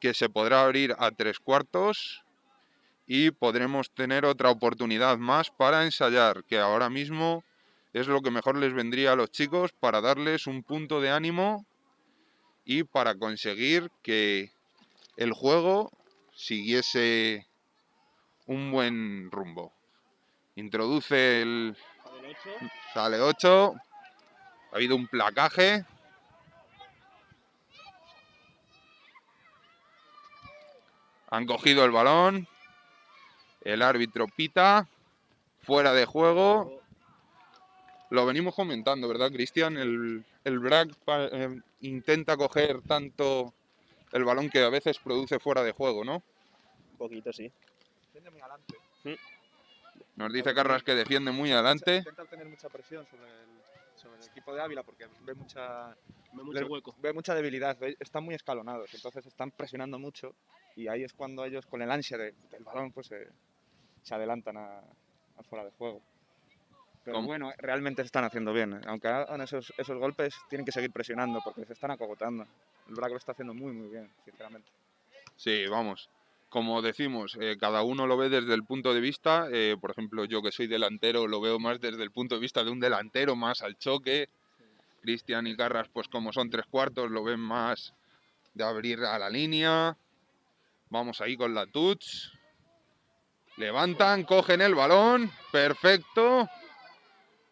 que se podrá abrir a tres cuartos y podremos tener otra oportunidad más para ensayar, que ahora mismo es lo que mejor les vendría a los chicos para darles un punto de ánimo y para conseguir que el juego siguiese un buen rumbo. Introduce el... Sale 8. Ha habido un placaje. Han cogido el balón. El árbitro pita. Fuera de juego. Lo venimos comentando, ¿verdad, Cristian? El, el eh, intenta coger tanto el balón que a veces produce fuera de juego, ¿no? Un poquito, sí. Nos dice Carras que defiende muy adelante. Intenta obtener mucha presión sobre el, sobre el equipo de Ávila porque ve mucha, Ve mucho hueco. ve mucha debilidad, ve- están muy escalonados, entonces están presionando mucho y ahí es cuando ellos con el ansia de- del balón pues se, se adelantan a, a fuera de juego. Pero ¿Cómo? bueno, realmente se están haciendo bien. ¿eh? Aunque hagan esos, esos golpes, tienen que seguir presionando porque se están acogotando. El Braco lo está haciendo muy, muy bien, sinceramente. Sí, vamos. Como decimos, eh, cada uno lo ve desde el punto de vista. eh, por ejemplo, yo que soy delantero lo veo más desde el punto de vista de un delantero, más al choque. Cristian y Carras, pues como son tres cuartos, lo ven más de abrir a la línea. Vamos ahí con la touch. Levantan, cogen el balón. Perfecto.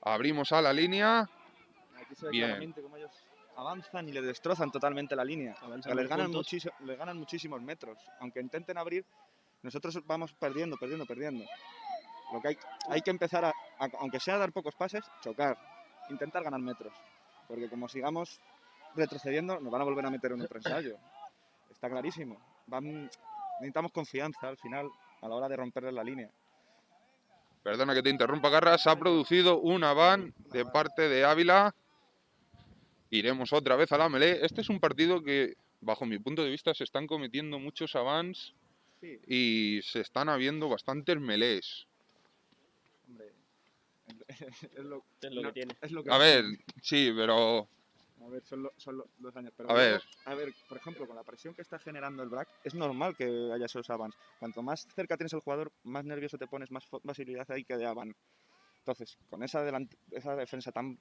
Abrimos a la línea. Aquí se ve Bien. Avanzan y le destrozan totalmente la línea. O sea, les, ganan les muchísimos metros. Aunque intenten abrir, nosotros vamos perdiendo, perdiendo, perdiendo. Lo que hay, hay que empezar a, a- aunque sea dar pocos pases, chocar, intentar ganar metros. Porque como sigamos retrocediendo, nos van a volver a meter en otro ensayo. Está clarísimo. Van- necesitamos confianza al final a la hora de romperles la línea. Perdona que te interrumpa, Garras. Se ha producido una van de parte de Ávila. Iremos otra vez a la melee. Este es un partido que, bajo mi punto de vista, se están cometiendo muchos avans Sí, y se están habiendo bastantes melees. hombre. Es lo, Es lo no, que tiene. es lo que A ver, sí, pero A ver, son, lo- son lo- dos años. Pero A ver. a ver, por ejemplo, con la presión que está generando el BRAC, es normal que haya esos avans. Cuanto más cerca tienes al jugador, más nervioso te pones, más facilidad hay que de avan. Entonces, con esa, esa defensa tan,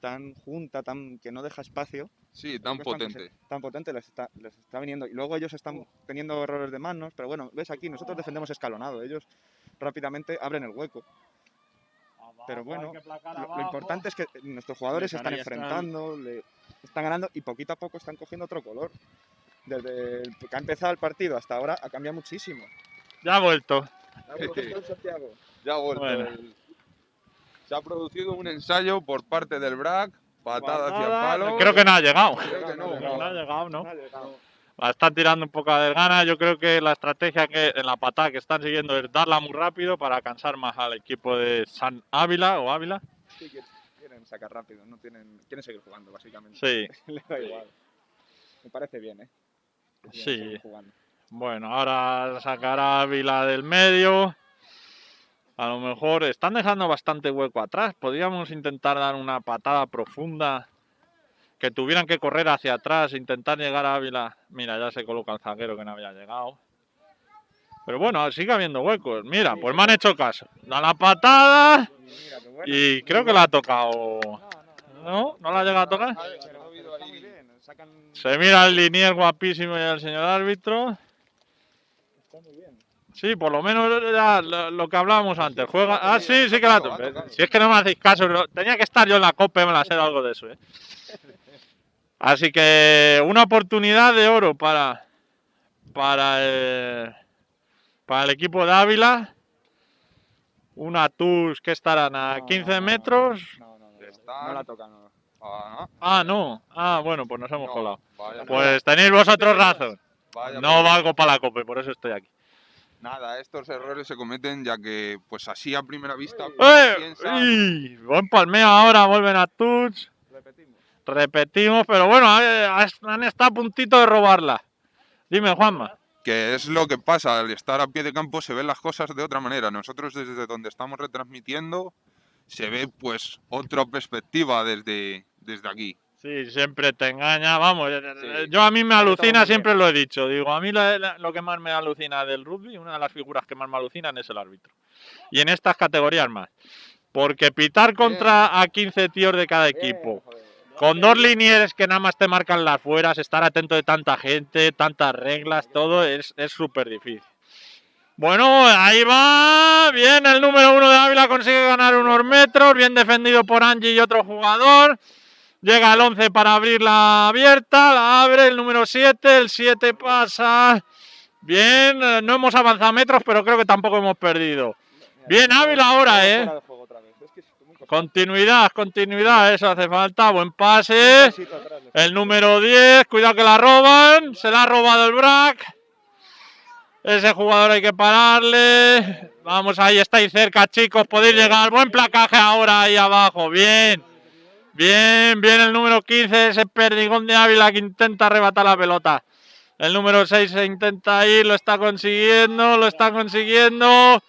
tan junta, tan que no deja espacio, sí, tan que están potente. tan potente, les está, les está viniendo. Y luego ellos están teniendo errores de manos, pero bueno, ves aquí, nosotros defendemos escalonado, ellos rápidamente abren el hueco. Pero bueno, lo, lo importante es que nuestros jugadores se están Canarias están- enfrentando, le están ganando y poquito a poco están cogiendo otro color. Desde el que ha empezado el partido hasta ahora ha cambiado muchísimo. Ya ha vuelto. Ha vuelto Santiago. Ya ha vuelto. Bueno. el- Se ha producido un ensayo por parte del BRAC. Patada hacia Patada, palo. Creo que no ha llegado. Creo que no. No ha llegado, ¿no? No ha llegado. La están tirando un poco a desgana. Yo creo que la estrategia que en la patada que están siguiendo es darla muy rápido para cansar más al equipo de San Ávila o Ávila. Sí, que quieren sacar rápido, no tienen, quieren seguir jugando, básicamente. Sí, Le da igual. Me parece bien, ¿eh? Sí. bueno, ahora sacará Ávila del medio. A lo mejor están dejando bastante hueco atrás. Podríamos intentar dar una patada profunda. Que tuvieran que correr hacia atrás, intentar llegar a Ávila. Mira, ya se coloca el zaguero que no había llegado. Pero bueno, sigue habiendo huecos. Mira, pues me han hecho caso. Da la patada y creo que la ha tocado. ¿No? ¿No la ha llegado a tocar? Se mira el linier guapísimo y el señor árbitro. Sí, por lo menos era lo, lo que hablábamos antes. Juega. Ah, sí, sí que la toca. Si es que no me hacéis caso, no- tenía que estar yo en la copa y me la sé de algo de eso. ¿eh? Así que una oportunidad de oro para para el, para el equipo de Ávila. Una TUS que estarán a No, 15 no, no, metros. No, no, no. Están- No la toca, no. Ah, Ah, no. Ah, bueno, pues nos hemos no, colado. vaya- Pues tenéis vosotros razón. vaya No valgo para la copa y por eso estoy aquí. Nada, estos errores se cometen ya que, pues así a primera vista, ¡Eh! piensa- ¡Ih! Buen palmeo ahora, vuelven a touch. Repetimos. Repetimos, pero bueno, eh, han estado a puntito de robarla. Dime, Juanma. que es lo que pasa, al estar a pie de campo se ven las cosas de otra manera. Nosotros desde donde estamos retransmitiendo se ve pues otra perspectiva desde, desde aquí. Sí, siempre te engaña. Vamos, eh, Sí. eh, yo a mí me alucina, siempre lo he dicho. Digo, a mí la- la- lo que más me alucina del rugby, una de las figuras que más me alucinan es el árbitro. Y en estas categorías más. Porque pitar contra a 15 tíos de cada equipo, con dos linieres que nada más te marcan las fueras, estar atento de tanta gente, tantas reglas, todo es es súper difícil. Bueno, ahí va. Bien, el número uno de Ávila consigue ganar unos metros. Bien defendido por Angie y otro jugador. Llega el 11 para abrir la abierta. La abre el número 7. El 7 pasa. Bien, eh, no hemos avanzado metros, pero creo que tampoco hemos perdido. Bien, Ávila ahora, ¿eh? Continuidad, continuidad, eso hace falta. Buen pase. El número 10, cuidado que la roban. Se la ha robado el Brack. Ese jugador hay que pararle. Vamos, ahí estáis cerca, chicos. Podéis llegar. Buen placaje ahora ahí abajo. Bien. Bien, bien el número 15, ese perdigón de Ávila que intenta arrebatar la pelota. El número 6 se intenta ir, lo está consiguiendo, lo está consiguiendo.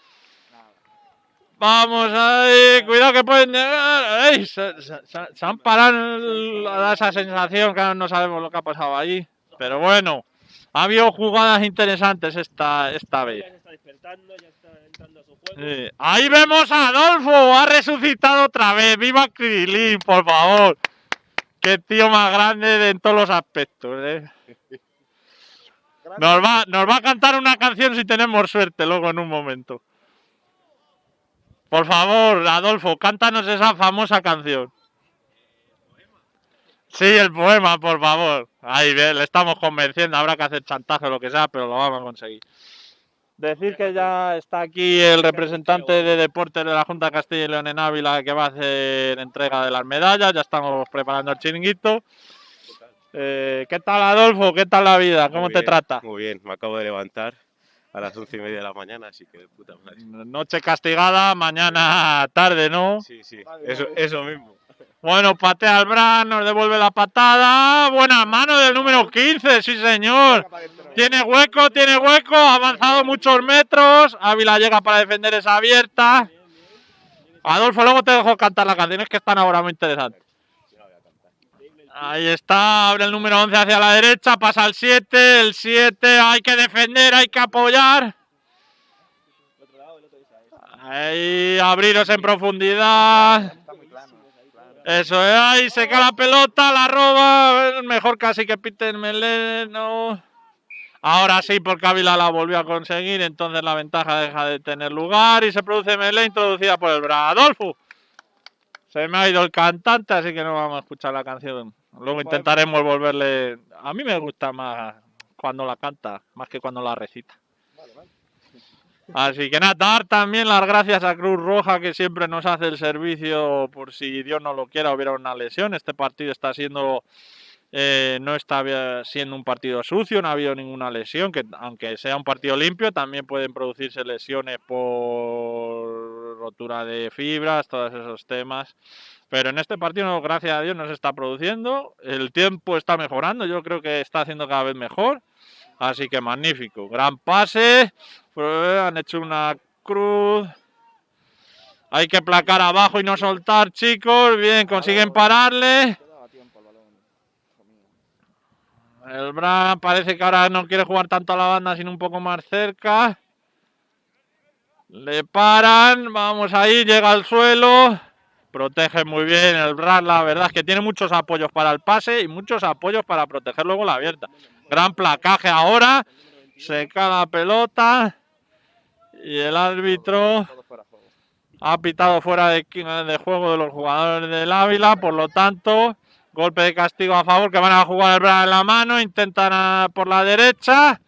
Vamos ahí, cuidado que pueden llegar. Se, se- se- han parado, esa sensación que no sabemos lo que ha pasado allí. Pero bueno, ha habido jugadas interesantes esta, esta vez. Está despertando, ya está. Sí. Ahí vemos a Adolfo, ha resucitado otra vez. ¡Viva Krilin, por favor! Qué tío más grande de- en todos los aspectos. ¿eh? Nos, va, nos va a cantar una canción si tenemos suerte luego en un momento. Por favor, Adolfo, cántanos esa famosa canción. Sí, el poema, por favor. Ahí bien, le estamos convenciendo. Habrá que hacer chantaje o lo que sea, pero lo vamos a conseguir. Decir que ya está aquí el representante de deportes de la Junta de Castilla y León en Ávila que va a hacer entrega de las medallas. Ya estamos preparando el chiringuito. Eh, ¿Qué tal, Adolfo? ¿Qué tal la vida? ¿Cómo Muy te bien, trata? Muy bien, me acabo de levantar a las once y media de la mañana, así que de puta madre. Noche castigada, mañana tarde, ¿no? Sí, sí, eso, eso mismo. Bueno, patea al Bran, nos devuelve la patada. Buena mano del número 15, sí señor. Tiene hueco, tiene hueco, ha avanzado muchos metros. Ávila llega para defender esa abierta. Adolfo, luego te dejo cantar las canciones que están ahora muy interesantes. Ahí está, abre el número 11 hacia la derecha, pasa al 7, el 7, hay que defender, hay que apoyar. Ahí, abriros en profundidad. Eso es, ahí se cae la pelota, la roba. Mejor casi que piten Meleno. Ahora sí, porque Ávila la volvió a conseguir, entonces la ventaja deja de tener lugar y se produce Melé introducida por el Bra. Adolfo. Se me ha ido el cantante, así que no vamos a escuchar la canción. Luego intentaremos volverle. A mí me gusta más cuando la canta, más que cuando la recita. Así que nada, dar también las gracias a Cruz Roja que siempre nos hace el servicio por si Dios no lo quiera hubiera una lesión. Este partido está siendo eh, no está siendo un partido sucio, no ha habido ninguna lesión, que aunque sea un partido limpio también pueden producirse lesiones por rotura de fibras, todos esos temas. Pero en este partido, gracias a Dios, no se está produciendo. El tiempo está mejorando, yo creo que está haciendo cada vez mejor. Así que magnífico. Gran pase. Pues, Han hecho una cruz. Hay que placar abajo y no soltar, chicos. Bien, consiguen pararle. El Bran parece que ahora no quiere jugar tanto a la banda, sino un poco más cerca. Le paran, vamos ahí, llega al suelo. Protege muy bien el Bran, la verdad es que tiene muchos apoyos para el pase y muchos apoyos para proteger luego la abierta. Gran placaje ahora, se cae la pelota y el árbitro ha pitado fuera de, de juego de los jugadores del Ávila, por lo tanto, golpe de castigo a favor que van a jugar el Bran en la mano, intentan por la derecha.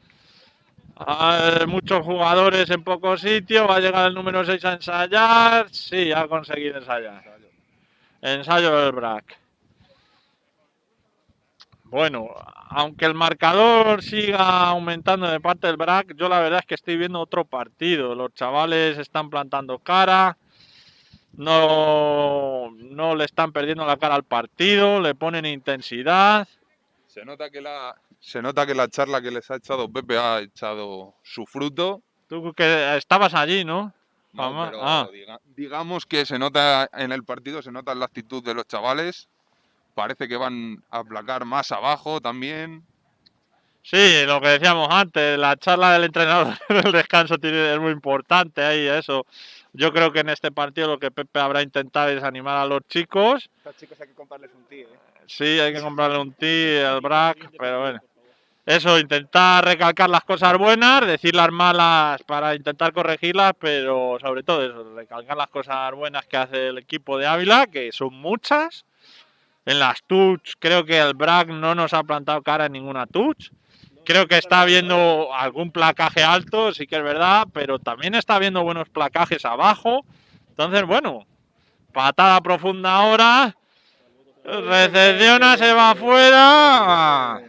Hay muchos jugadores en pocos sitios, va a llegar el número 6 a ensayar. Sí, ha conseguido ensayar. Ensayo del Brac. Bueno, aunque el marcador siga aumentando de parte del BRAC, yo la verdad es que estoy viendo otro partido. Los chavales están plantando cara, no, no le están perdiendo la cara al partido, le ponen intensidad. Se nota que la, se nota que la charla que les ha echado Pepe ha echado su fruto. Tú que estabas allí, ¿no? No, pero ah. diga- digamos que se nota en el partido, se nota en la actitud de los chavales. Parece que van a aplacar más abajo también. Sí, lo que decíamos antes, la charla del entrenador del descanso tiene, es muy importante ahí, eso. Yo creo que en este partido lo que Pepe habrá intentado es animar a los chicos. Estos chicos hay que comprarles un tío, ¿eh? Sí, hay que comprarle un tee, el brac, pero bueno. Eso, intentar recalcar las cosas buenas, decir las malas para intentar corregirlas, pero sobre todo eso, recalcar las cosas buenas que hace el equipo de Ávila, que son muchas. En las touch, creo que el brac no nos ha plantado cara en ninguna touch. Creo que está habiendo algún placaje alto, sí que es verdad, pero también está habiendo buenos placajes abajo. Entonces, bueno, patada profunda ahora. Recepciona, se va afuera.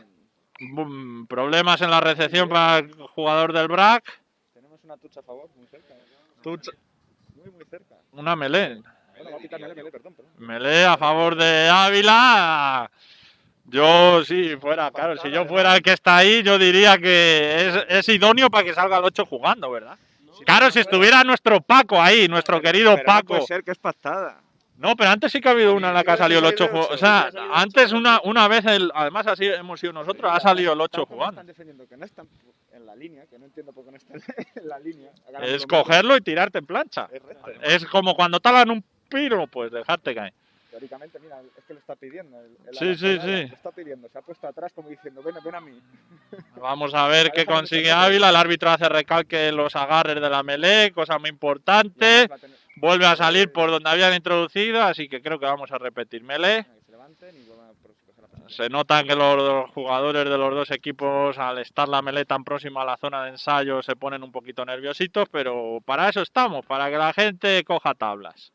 Problemas en la recepción para el jugador del BRAC. Tenemos una tucha a favor, muy cerca. Tucha. Muy, muy cerca. Una melé. Bueno, va a pitar Mele, Mele, perdón, perdón. Melé a favor de Ávila. Yo, sí, fuera, claro, si yo fuera el que está ahí, yo diría que es, es idóneo para que salga el 8 jugando, ¿verdad? Claro, si estuviera nuestro Paco ahí, nuestro querido Paco. puede ser que es pactada. No, pero antes sí que ha habido una en la que ha salido el 8 salido el jugando. O sea, antes una, una vez, el, además así hemos sido nosotros, ha salido el 8 Tampoco jugando. Están defendiendo que no están en la línea, que no entiendo por qué no están en la línea. Es cogerlo y tirarte en plancha. Es como cuando talan un piro, pues dejarte caer. Teóricamente, mira, es que lo está pidiendo. El, el Sí, sí, sí. Lo está pidiendo, se ha puesto atrás como diciendo, ven, ven a mí. Vamos a ver qué consigue. Ávila. El árbitro hace recalque los agarres de la melee, cosa muy importante. La ten- Vuelve a salir por donde habían introducido, así que creo que vamos a repetir melee. se levanten y vuelvan a pro- coger la posición. Se nota que los jugadores de los dos equipos, al estar la melee tan próxima a la zona de ensayo, se ponen un poquito nerviositos, pero para eso estamos, para que la gente coja tablas.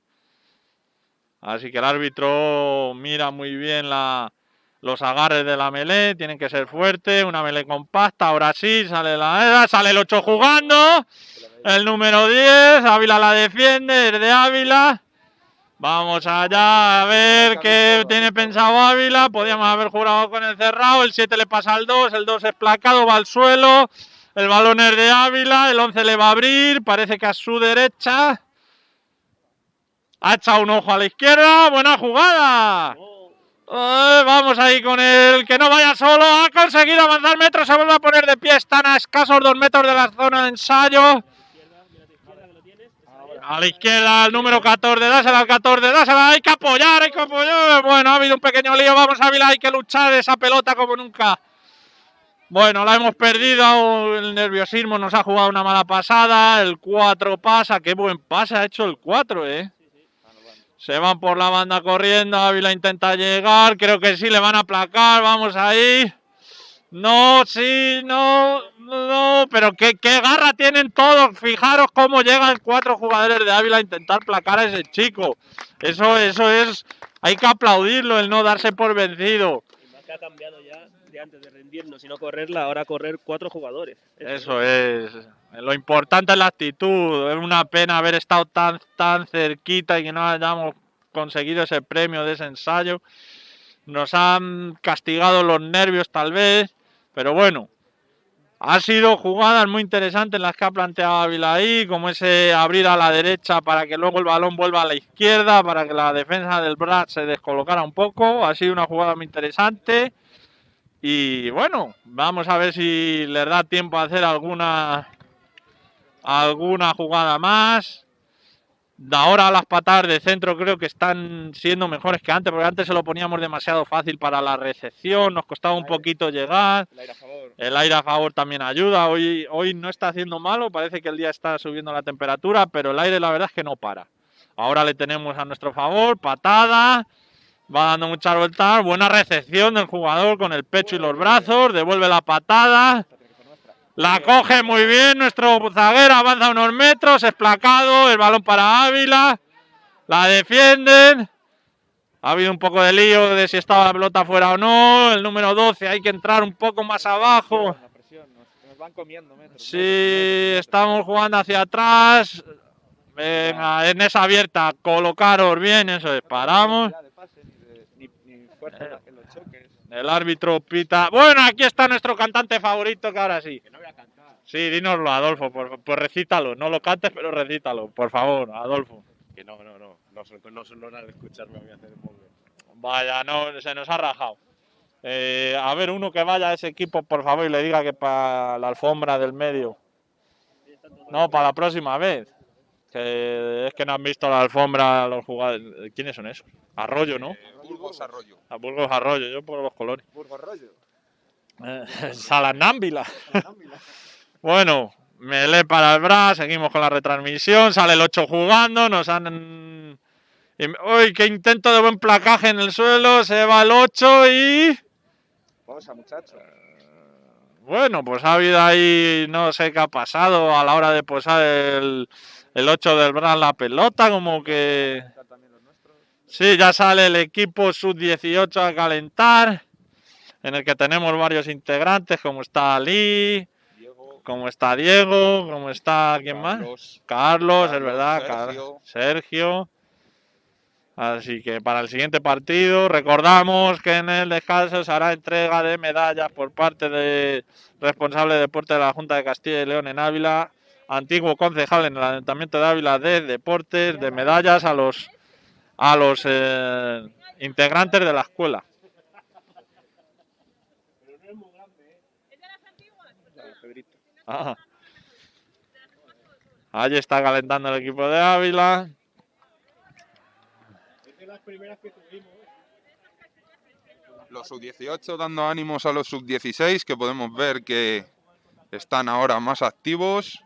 Así que el árbitro mira muy bien los agarres de la melee, tienen que ser fuertes, una melee compacta, ahora sí, sale la sale el 8 jugando, el número 10, Ávila la defiende, es de Ávila. Vamos allá a ver qué tiene pensado Ávila. Podíamos haber jugado con el cerrado. El 7 le pasa al 2. El 2 es placado, va al suelo. El balón es de Ávila. El 11 le va a abrir. Parece que a su derecha. Ha echado un ojo a la izquierda. Buena jugada. Eh, vamos ahí con el que no vaya solo. Ha conseguido avanzar metros. Se vuelve a poner de pie. Están a escasos dos metros de la zona de ensayo. A la izquierda, el número 14, dásela al 14, dásela, hay que apoyar, hay que apoyar. Bueno, ha habido un pequeño lío, vamos Ávila, hay que luchar esa pelota como nunca. Bueno, la hemos perdido, el nerviosismo nos ha jugado una mala pasada, el 4 pasa, qué buen pase ha hecho el 4, eh. Se van por la banda corriendo, Ávila intenta llegar, creo que sí, le van a aplacar, vamos ahí. No, sí, no, no, pero qué, qué garra tienen todos. Fijaros cómo llegan cuatro jugadores de Ávila a intentar placar a ese chico. Eso, eso es, hay que aplaudirlo, el no darse por vencido. que ha cambiado ya de antes de rendirnos y no correrla, ahora correr cuatro jugadores. Eso es. Lo importante es la actitud. Es una pena haber estado tan, tan cerquita y que no hayamos conseguido ese premio de ese ensayo. Nos han castigado los nervios tal vez, pero bueno. Ha sido jugadas muy interesantes las que ha planteado Ávila ahí, como ese abrir a la derecha para que luego el balón vuelva a la izquierda, para que la defensa del Brad se descolocara un poco. Ha sido una jugada muy interesante. Y bueno, vamos a ver si les da tiempo a hacer alguna alguna jugada más. De ahora las patadas de centro creo que están siendo mejores que antes, porque antes se lo poníamos demasiado fácil para la recepción, nos costaba un poquito llegar. El aire a favor. El aire a favor también ayuda. Hoy, hoy no está haciendo malo, parece que el día está subiendo la temperatura, pero el aire la verdad es que no para. Ahora le tenemos a nuestro favor, patada, va dando muchas vueltas, buena recepción del jugador con el pecho y los brazos, devuelve la patada, la coge muy bien nuestro zaguero, avanza unos metros, es placado, el balón para Ávila, la defienden. Ha habido un poco de lío de si estaba la pelota fuera o no. El número 12 hay que entrar un poco más abajo. Sí, estamos jugando hacia atrás. En esa abierta, colocaros bien, eso es, paramos. Ya de pase, ni, de- ni- ni fuerza en la- en los choques. El árbitro pita. Bueno, aquí está nuestro cantante favorito, que ahora sí. Sí, dínoslo, Adolfo, por, pues recítalo. No lo cantes, pero recítalo, por favor, Adolfo. Que no, no, no. No no horas de escucharme a mí hacer el móvil. Vaya, no, se nos ha rajado. Eh, a ver, uno que vaya a ese equipo, por favor, y le diga que para la alfombra del medio. No, para la próxima vez. Que es que no han visto la alfombra los jugadores. ¿Quiénes son esos? Arroyo, ¿no? Eh, Burgos Arroyo. A Burgos Arroyo, yo por los colores. Burgos Rollo. Eh, Salanámbila. bueno, Melé para el Bras, seguimos con la retransmisión, sale el 8 jugando, nos han... ¡Uy, qué intento de buen placaje en el suelo! Se va el 8 y... Vamos a muchacho. Bueno, pues ha habido ahí, no sé qué ha pasado a la hora de posar el, el 8 del Bras la pelota, como que... Sí, ya sale el equipo sub-18 a calentar, en el que tenemos varios integrantes, como está Ali, Diego. como está Diego, como está... ¿Quién más? Carlos. Carlos, es Carlos, verdad, Sergio. Sergio. Así que para el siguiente partido recordamos que en el descanso se hará entrega de medallas por parte del responsable de deporte de la Junta de Castilla y León en Ávila, antiguo concejal en el Ayuntamiento de Ávila de deportes, de medallas a los a los eh, integrantes de la escuela. Ah. Allí está calentando el equipo de Ávila. Los sub-18 dando ánimos a los sub-16, que podemos ver que están ahora más activos.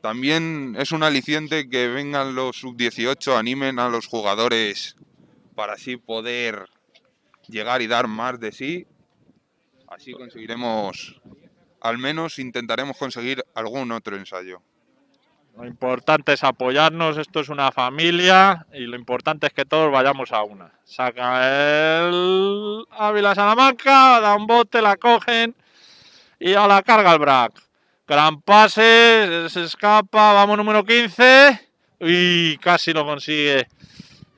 También es un aliciente que vengan los sub-18, animen a los jugadores para así poder llegar y dar más de sí. Así conseguiremos, al menos intentaremos conseguir algún otro ensayo. Lo importante es apoyarnos, esto es una familia y lo importante es que todos vayamos a una. Saca el Ávila Salamanca, da un bote, la cogen y a la carga el Brac. Gran pase, se escapa, vamos número 15 y casi lo consigue.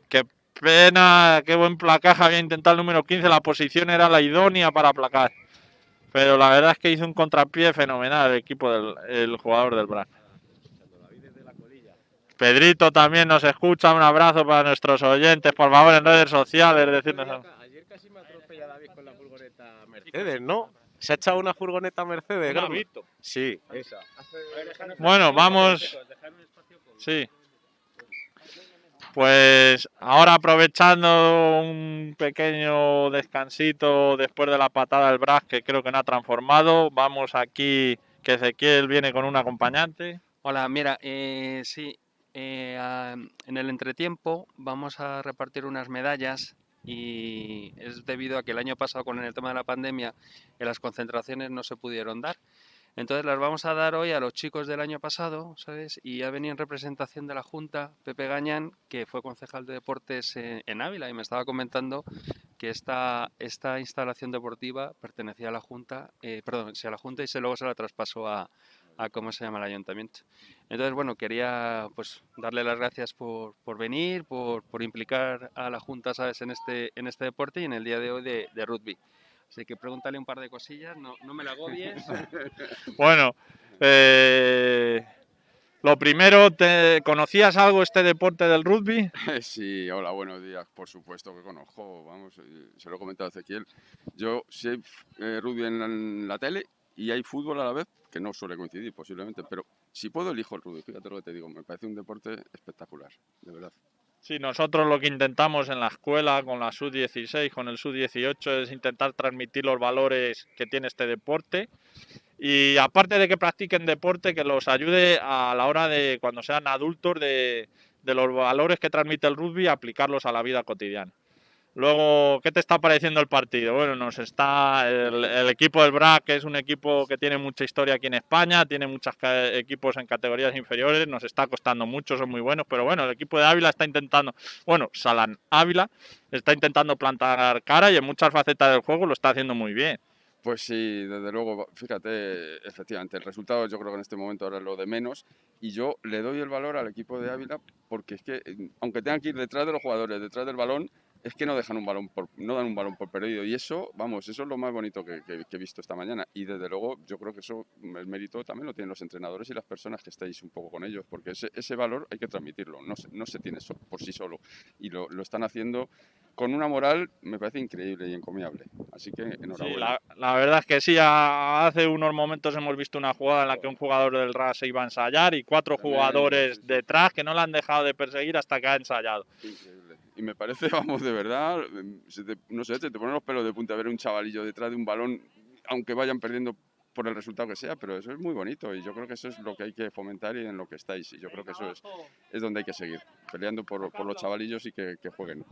Qué pena, qué buen placaje había intentado el número 15, la posición era la idónea para aplacar. Pero la verdad es que hizo un contrapié fenomenal el equipo del el jugador del Brac. Pedrito también nos escucha, un abrazo para nuestros oyentes, por favor en redes sociales, decirnos. Ayer casi me atropella David con la furgoneta Mercedes, ¿no? Se ha echado una furgoneta Mercedes, Gordo? Vito. Sí, esa. Bueno, vamos. Sí. Pues ahora aprovechando un pequeño descansito después de la patada del Brás, que creo que no ha transformado, vamos aquí, que Ezequiel viene con un acompañante. Hola, mira, eh, sí, eh, en el entretiempo vamos a repartir unas medallas y es debido a que el año pasado con el tema de la pandemia eh, las concentraciones no se pudieron dar. Entonces las vamos a dar hoy a los chicos del año pasado, ¿sabes? Y ha venido en representación de la Junta Pepe Gañán, que fue concejal de deportes en, Ávila y me estaba comentando que esta, esta instalación deportiva pertenecía a la Junta, eh, perdón, sí, a la Junta y se, luego se la traspasó a, a cómo se llama el ayuntamiento. Entonces, bueno, quería pues darle las gracias por, por venir, por, por implicar a la Junta, ¿sabes?, en este, en este deporte y en el día de hoy de, de rugby. Así que pregúntale un par de cosillas, no, no me la agobies. Bueno, eh, lo primero, ¿te ¿conocías algo este deporte del rugby? Sí, hola, buenos días. Por supuesto que conozco, vamos, eh, se lo he comentado a Ezequiel. Yo sé eh, rugby en la, en la tele y hay fútbol a la vez, que no suele coincidir posiblemente, pero si puedo elijo el rugby, fíjate lo que te digo, me parece un deporte espectacular, de verdad. Sí, nosotros lo que intentamos en la escuela con la sub-16, con el sub-18, es intentar transmitir los valores que tiene este deporte. Y aparte de que practiquen deporte, que los ayude a la hora de, cuando sean adultos, de, de los valores que transmite el rugby, aplicarlos a la vida cotidiana. Luego, ¿qué te está pareciendo el partido? Bueno, nos está el, equipo del BRAC, que es un equipo que tiene mucha historia aquí en España, tiene muchos equipos en categorías inferiores, nos está costando mucho, son muy buenos, pero bueno, el equipo de Ávila está intentando, bueno, Salan Ávila está intentando plantar cara y en muchas facetas del juego lo está haciendo muy bien. Pues sí, desde luego, fíjate, efectivamente, el resultado yo creo que en este momento ahora es lo de menos y yo le doy el valor al equipo de Ávila porque es que, eh, aunque tengan que ir detrás de los jugadores, detrás del balón, es que no dejan un balón por, no dan un balón por perdido y eso, vamos, eso es lo más bonito que, que- que he visto esta mañana y desde luego yo creo que eso, el mérito también lo tienen los entrenadores y las personas que estáis un poco con ellos porque ese, ese valor hay que transmitirlo, no se, no se tiene so- por sí solo y lo, lo están haciendo con una moral, me parece increíble y encomiable, así que Sí, enhorabuena. la, la verdad es que sí, a- hace unos momentos hemos visto una jugada en la que un jugador del RAS se iba a ensayar y cuatro jugadores sí, sí. detrás que no le han dejado de perseguir hasta que ha ensayado. Increíble. Y me parece, vamos, de verdad, se te- no sé, se te ponen los pelos de punta ver un chavalillo detrás de un balón, aunque vayan perdiendo por el resultado que sea, pero eso es muy bonito y yo creo que eso es lo que hay que fomentar y en lo que estáis. Y yo creo que eso es, es donde hay que seguir, peleando por, por los chavalillos y que, jueguen.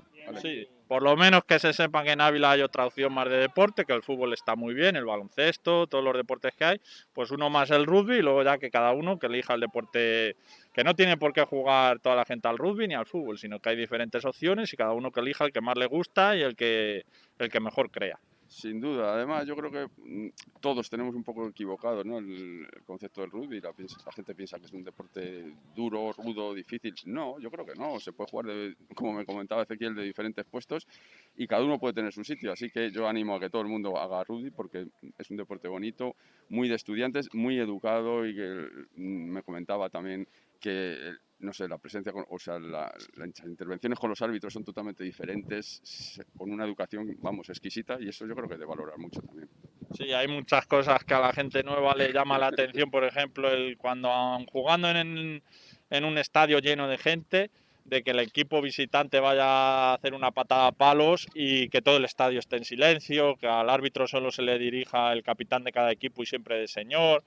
Sí, por lo menos que se sepa que en Ávila hay otra opción más de deporte, que el fútbol está muy bien, el baloncesto, todos los deportes que hay, pues uno más el rugby y luego ya que cada uno que elija el deporte, que no tiene por qué jugar toda la gente al rugby ni al fútbol, sino que hay diferentes opciones y cada uno que elija el que más le gusta y el que, el que mejor crea. Sin duda, además yo creo que mm, todos tenemos un poco equivocado ¿no? el, concepto del rugby. La gente piensa que es un deporte duro, rudo, difícil. No, yo creo que no. Se puede jugar, de, como me comentaba Ezequiel, de diferentes puestos y cada uno puede tener su sitio. Así que yo animo a que todo el mundo haga rugby porque es un deporte bonito, muy de estudiantes, muy educado y que mm, me comentaba también que no sé, la presencia, o sea, la- las intervenciones con los árbitros son totalmente diferentes, con una educación, vamos, exquisita, y eso yo creo que es de valorar mucho también. Sí, hay muchas cosas que a la gente nueva le llama la atención, por ejemplo, el cuando jugando en, en un estadio lleno de gente, de que el equipo visitante vaya a hacer una patada a palos y que todo el estadio esté en silencio, que al árbitro solo se le dirija el capitán de cada equipo y siempre de señor,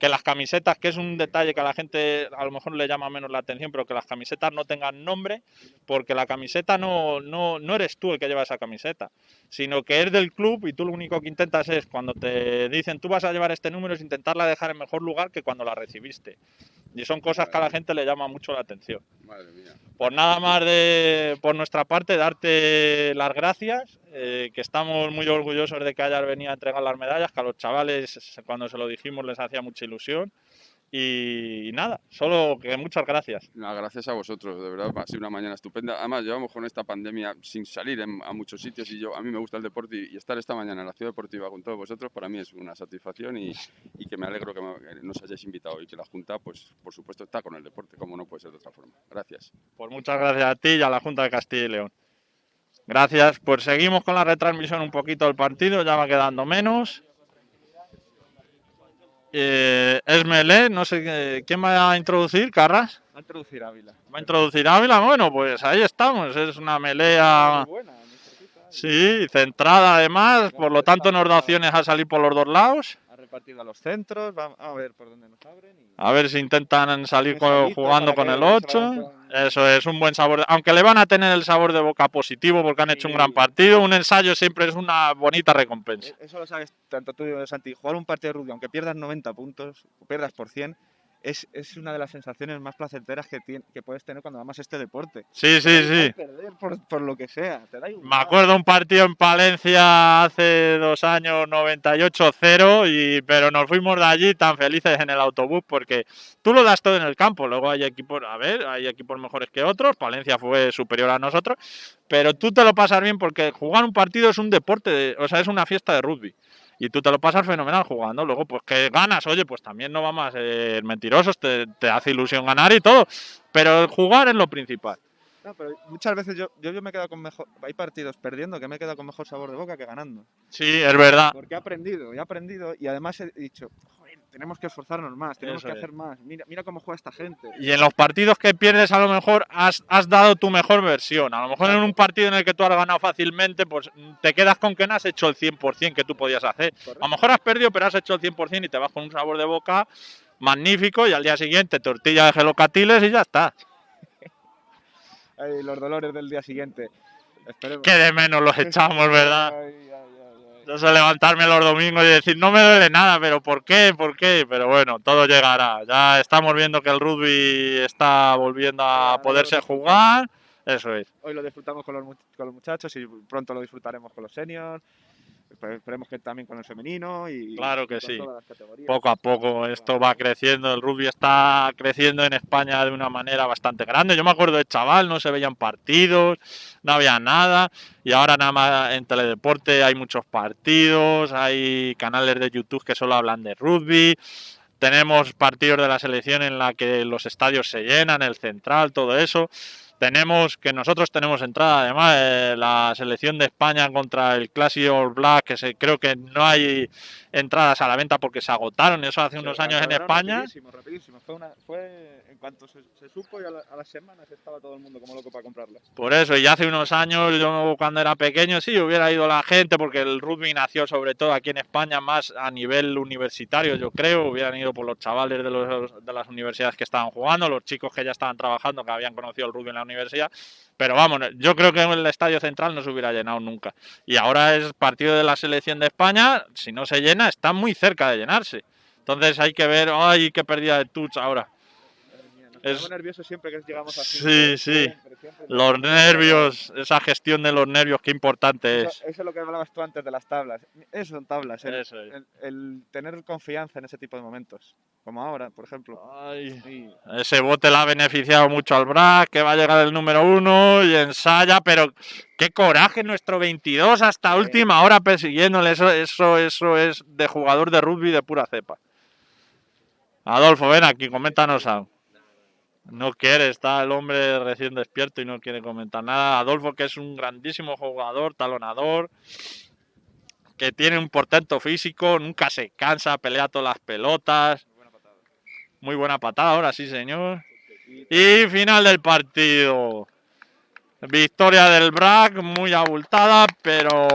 que las camisetas, que es un detalle que a la gente a lo mejor le llama menos la atención, pero que las camisetas no tengan nombre, porque la camiseta no, no, no eres tú el que lleva esa camiseta, sino que es del club y tú lo único que intentas es, cuando te dicen tú vas a llevar este número, es intentarla dejar en mejor lugar que cuando la recibiste. Y son cosas que a la gente le llama mucho la atención. Madre mía. Por nada más de por nuestra parte, darte las gracias, eh, que estamos muy orgullosos de que hayas venido a entregar las medallas, que a los chavales cuando se lo dijimos les hacía mucha ilusión. Y, nada, solo que muchas gracias. Nada, gracias a vosotros, de verdad, ha sido una mañana estupenda. Además, llevamos con esta pandemia sin salir en- a muchos sitios y yo, a mí me gusta el deporte y, y estar esta mañana en la ciudad deportiva con todos vosotros para mí es una satisfacción y, y que me alegro que, me- que nos hayáis invitado y que la Junta, pues por supuesto, está con el deporte, como no puede ser de otra forma. Gracias. Pues muchas gracias a ti y a la Junta de Castilla y León. Gracias, pues seguimos con la retransmisión un poquito del partido, ya va quedando menos. Eh, Esmelé, no sé qué- quién va a introducir, Carras. Va a introducir Ávila. Va a introducir Ávila, bueno, pues ahí estamos, es una melea, buena, cerquita. sí, centrada además, por lo tanto nos da opciones a salir por los dos lados. Partido a los centros, vamos a ver por dónde nos abren. y- A ver si intentan salir con- jugando con el los 8. chavales puedan- Eso es un buen sabor. Aunque le van a tener el sabor de boca positivo porque han hecho un gran partido, un ensayo siempre es una bonita recompensa. E- Eso lo sabes tanto tú, Santi. Jugar un partido de rugby, aunque pierdas 90 puntos, o pierdas por 100, es, es una de las sensaciones más placenteras que, tien- que puedes tener cuando amas este deporte. Sí, sí, igual sí. Perder por, por lo que sea, te da igual. Me acuerdo un partido en Palencia hace dos años, 98-0, y, pero nos fuimos de allí tan felices en el autobús porque tú lo das todo en el campo. Luego hay equipos, a ver, hay equipos mejores que otros. Palencia fue superior a nosotros, pero tú te lo pasas bien porque jugar un partido es un deporte, de- o sea, es una fiesta de rugby. Y tú te lo pasas fenomenal jugando. Luego, pues que ganas, oye, pues también no vamos a ser mentirosos, te, te hace ilusión ganar y todo. Pero el jugar es lo principal. No, pero muchas veces yo, yo, yo me he quedado con mejor. Hay partidos perdiendo que me he quedado con mejor sabor de boca que ganando. Sí, es verdad. Porque he aprendido, he aprendido y además he dicho, tenemos que esforzarnos más, tenemos Eso que es. hacer más. Mira, mira cómo juega esta gente. Y en los partidos que pierdes, a lo mejor has, has dado tu mejor versión. A lo mejor en un partido en el que tú has ganado fácilmente, pues mm, te quedas con que no has hecho el 100% que tú podías hacer. A lo mejor has perdido, pero has hecho el 100% y te vas con un sabor de boca magnífico. Y al día siguiente, tortilla de gelocatiles y ya está. Ay, los dolores del día siguiente. Esperemos. Que de menos los echamos, ¿verdad? Ay, ay, sé levantarme los domingos y decir, no me duele nada, pero ¿por qué? ¿Por qué? Pero bueno, todo llegará. Ya estamos viendo que el rugby está volviendo a poderse jugar. Eso es. Hoy lo disfrutamos con los, con los muchachos y pronto lo disfrutaremos con los seniors. Espe- Esperemos que también con el femenino y Claro y que con sí. todas las categorías. Poco a poco esto va creciendo, el rugby está creciendo en España de una manera bastante grande. Yo me acuerdo de chaval, no se veían partidos, no había nada, y ahora nada más en Teledeporte hay muchos partidos, hay canales de YouTube que solo hablan de rugby. Tenemos partidos de la selección en la que los estadios se llenan, el central, todo eso. Tenemos que nosotros tenemos entrada, además, eh, la selección de España contra el Classic All Black, que se, creo que no hay entradas a la venta porque se agotaron, eso hace unos años en España. Rapidísimo, rapidísimo. Fue, una, fue en cuanto se, se supo y a, la- a las semanas estaba todo el mundo como loco para comprarlas. Por eso, y hace unos años, yo cuando era pequeño, sí, hubiera ido la gente, porque el rugby nació sobre todo aquí en España más a nivel universitario, yo creo, hubieran ido por los chavales de, los, de las universidades que estaban jugando, los chicos que ya estaban trabajando, que habían conocido el rugby en la universidad, pero vamos, yo creo que en el Estadio Central no se hubiera llenado nunca. Y ahora es partido de la selección de España, si no se llena, está muy cerca de llenarse. Entonces hay que ver, ay, qué pérdida de touch ahora. Es- ponemos nerviosos siempre que llegamos así. Sí, sí. Siempre, siempre. Los nervios, esa gestión de los nervios, qué importante Eso, es. eso es lo que hablabas tú antes de las tablas. Eso son tablas. El, Eso es. el- el tener confianza en ese tipo de momentos. Como ahora, por ejemplo. Ay, ese bote le ha beneficiado mucho al BRAC, que va a llegar el número uno y ensaya, pero qué coraje nuestro 22 hasta Sí. última hora persiguiéndole. Eso, eso, eso es de jugador de rugby de pura cepa. Adolfo, ven aquí, coméntanos algo. No quiere, está el hombre recién despierto y no quiere comentar nada. Adolfo, que es un grandísimo jugador, talonador, que tiene un portento físico, nunca se cansa, pelea todas las pelotas. Muy buena patada ahora, sí, señor. Y final del partido. Victoria del BRAC, muy abultada, pero,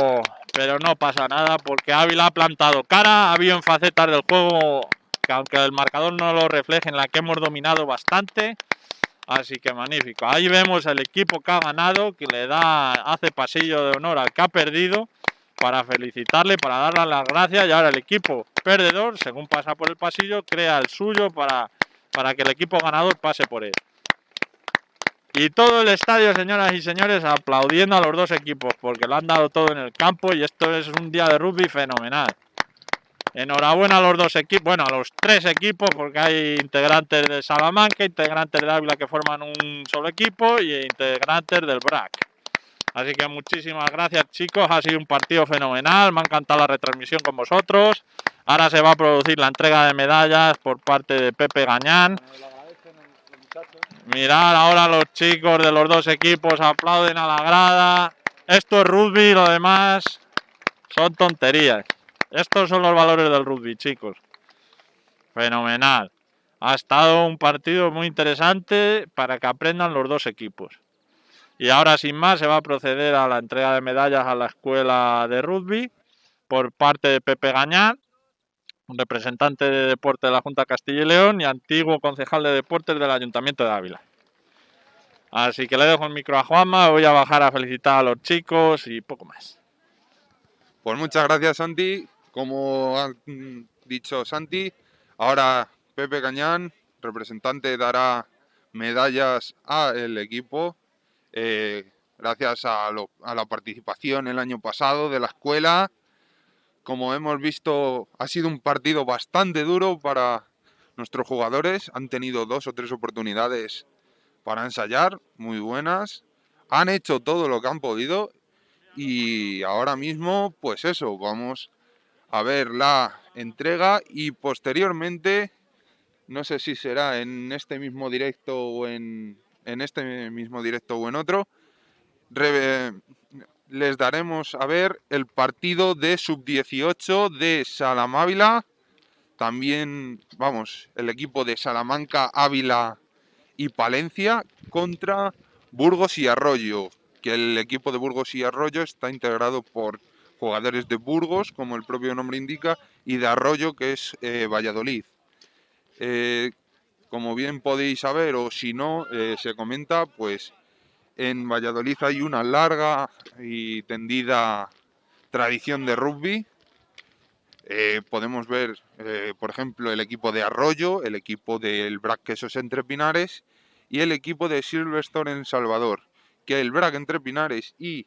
pero no pasa nada porque Ávila ha plantado cara. Ha habido en facetas del juego que aunque el marcador no lo refleje, en la que hemos dominado bastante. Así que magnífico. Ahí vemos el equipo que ha ganado, que le da, hace pasillo de honor al que ha perdido para felicitarle, para darle las gracias. Y ahora el equipo perdedor, según pasa por el pasillo, crea el suyo para, para que el equipo ganador pase por él. Y todo el estadio, señoras y señores, aplaudiendo a los dos equipos, porque lo han dado todo en el campo y esto es un día de rugby fenomenal. Enhorabuena a los dos equipos, bueno, a los tres equipos, porque hay integrantes de Salamanca, integrantes de Ávila que forman un solo equipo y integrantes del BRAC. Así que muchísimas gracias chicos, ha sido un partido fenomenal, me ha encantado la retransmisión con vosotros. Ahora se va a producir la entrega de medallas por parte de Pepe Gañán. Mirad ahora los chicos de los dos equipos aplauden a la grada. Esto es rugby, lo demás son tonterías. Estos son los valores del rugby, chicos. Fenomenal. Ha estado un partido muy interesante para que aprendan los dos equipos. Y ahora sin más se va a proceder a la entrega de medallas a la escuela de rugby por parte de Pepe Gañán. representante de deporte de la Junta Castilla y León y antiguo concejal de deportes del Ayuntamiento de Ávila. Así que le dejo el micro a Juanma, voy a bajar a felicitar a los chicos y poco más. Pues muchas gracias, Santi. Como ha dicho Santi, ahora Pepe Cañán, representante, dará medallas al equipo. eh, gracias a, lo- a la participación el año pasado de la escuela. Como hemos visto, ha sido un partido bastante duro para nuestros jugadores. Han tenido dos o tres oportunidades para ensayar, muy buenas. Han hecho todo lo que han podido y ahora mismo, pues eso, vamos a ver la entrega y posteriormente, no sé si será en este mismo directo o en, en este mismo directo o en otro, les daremos a ver el partido de sub-18 de Salamávila, también, vamos, el equipo de Salamanca, Ávila y Palencia contra Burgos y Arroyo, que el equipo de Burgos y Arroyo está integrado por jugadores de Burgos, como el propio nombre indica, y de Arroyo, que es eh, Valladolid. Eh, como bien podéis saber, o si no, eh, se comenta, pues en Valladolid hay una larga y tendida tradición de rugby. Podemos ver, por ejemplo, el equipo de Arroyo, el equipo del BRAC Quesos Entre Pinares y el equipo de Silverstone en Salvador. Que el BRAC Entre Pinares y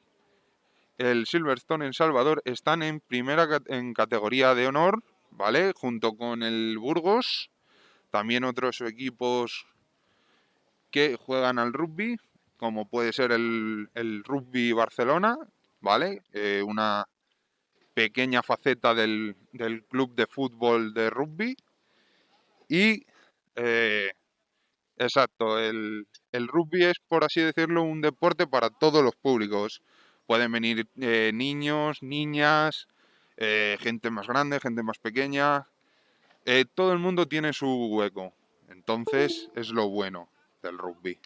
el Silverstone en Salvador están en primera en categoría de honor, ¿vale? Junto con el Burgos, también otros equipos que juegan al rugby, como puede ser el, Rugby Barcelona, ¿vale? Eh, una pequeña faceta del, club de fútbol de rugby. Y, eh, exacto, el rugby es, por así decirlo, un deporte para todos los públicos. Pueden venir eh, niños, niñas, eh, gente más grande, gente más pequeña. Eh, todo el mundo tiene su hueco. Entonces es lo bueno del rugby.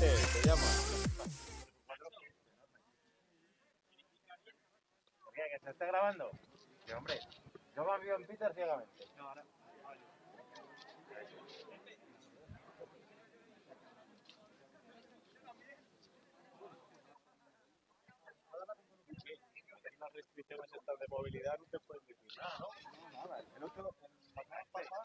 Vicente, te llama. Qué? ¿Que se está grabando? Sí, hombre. Yo en Peter ciegamente. No, ahora. Restricciones estas de movilidad no te pueden decir nada, ¿no? El otro, el pasado,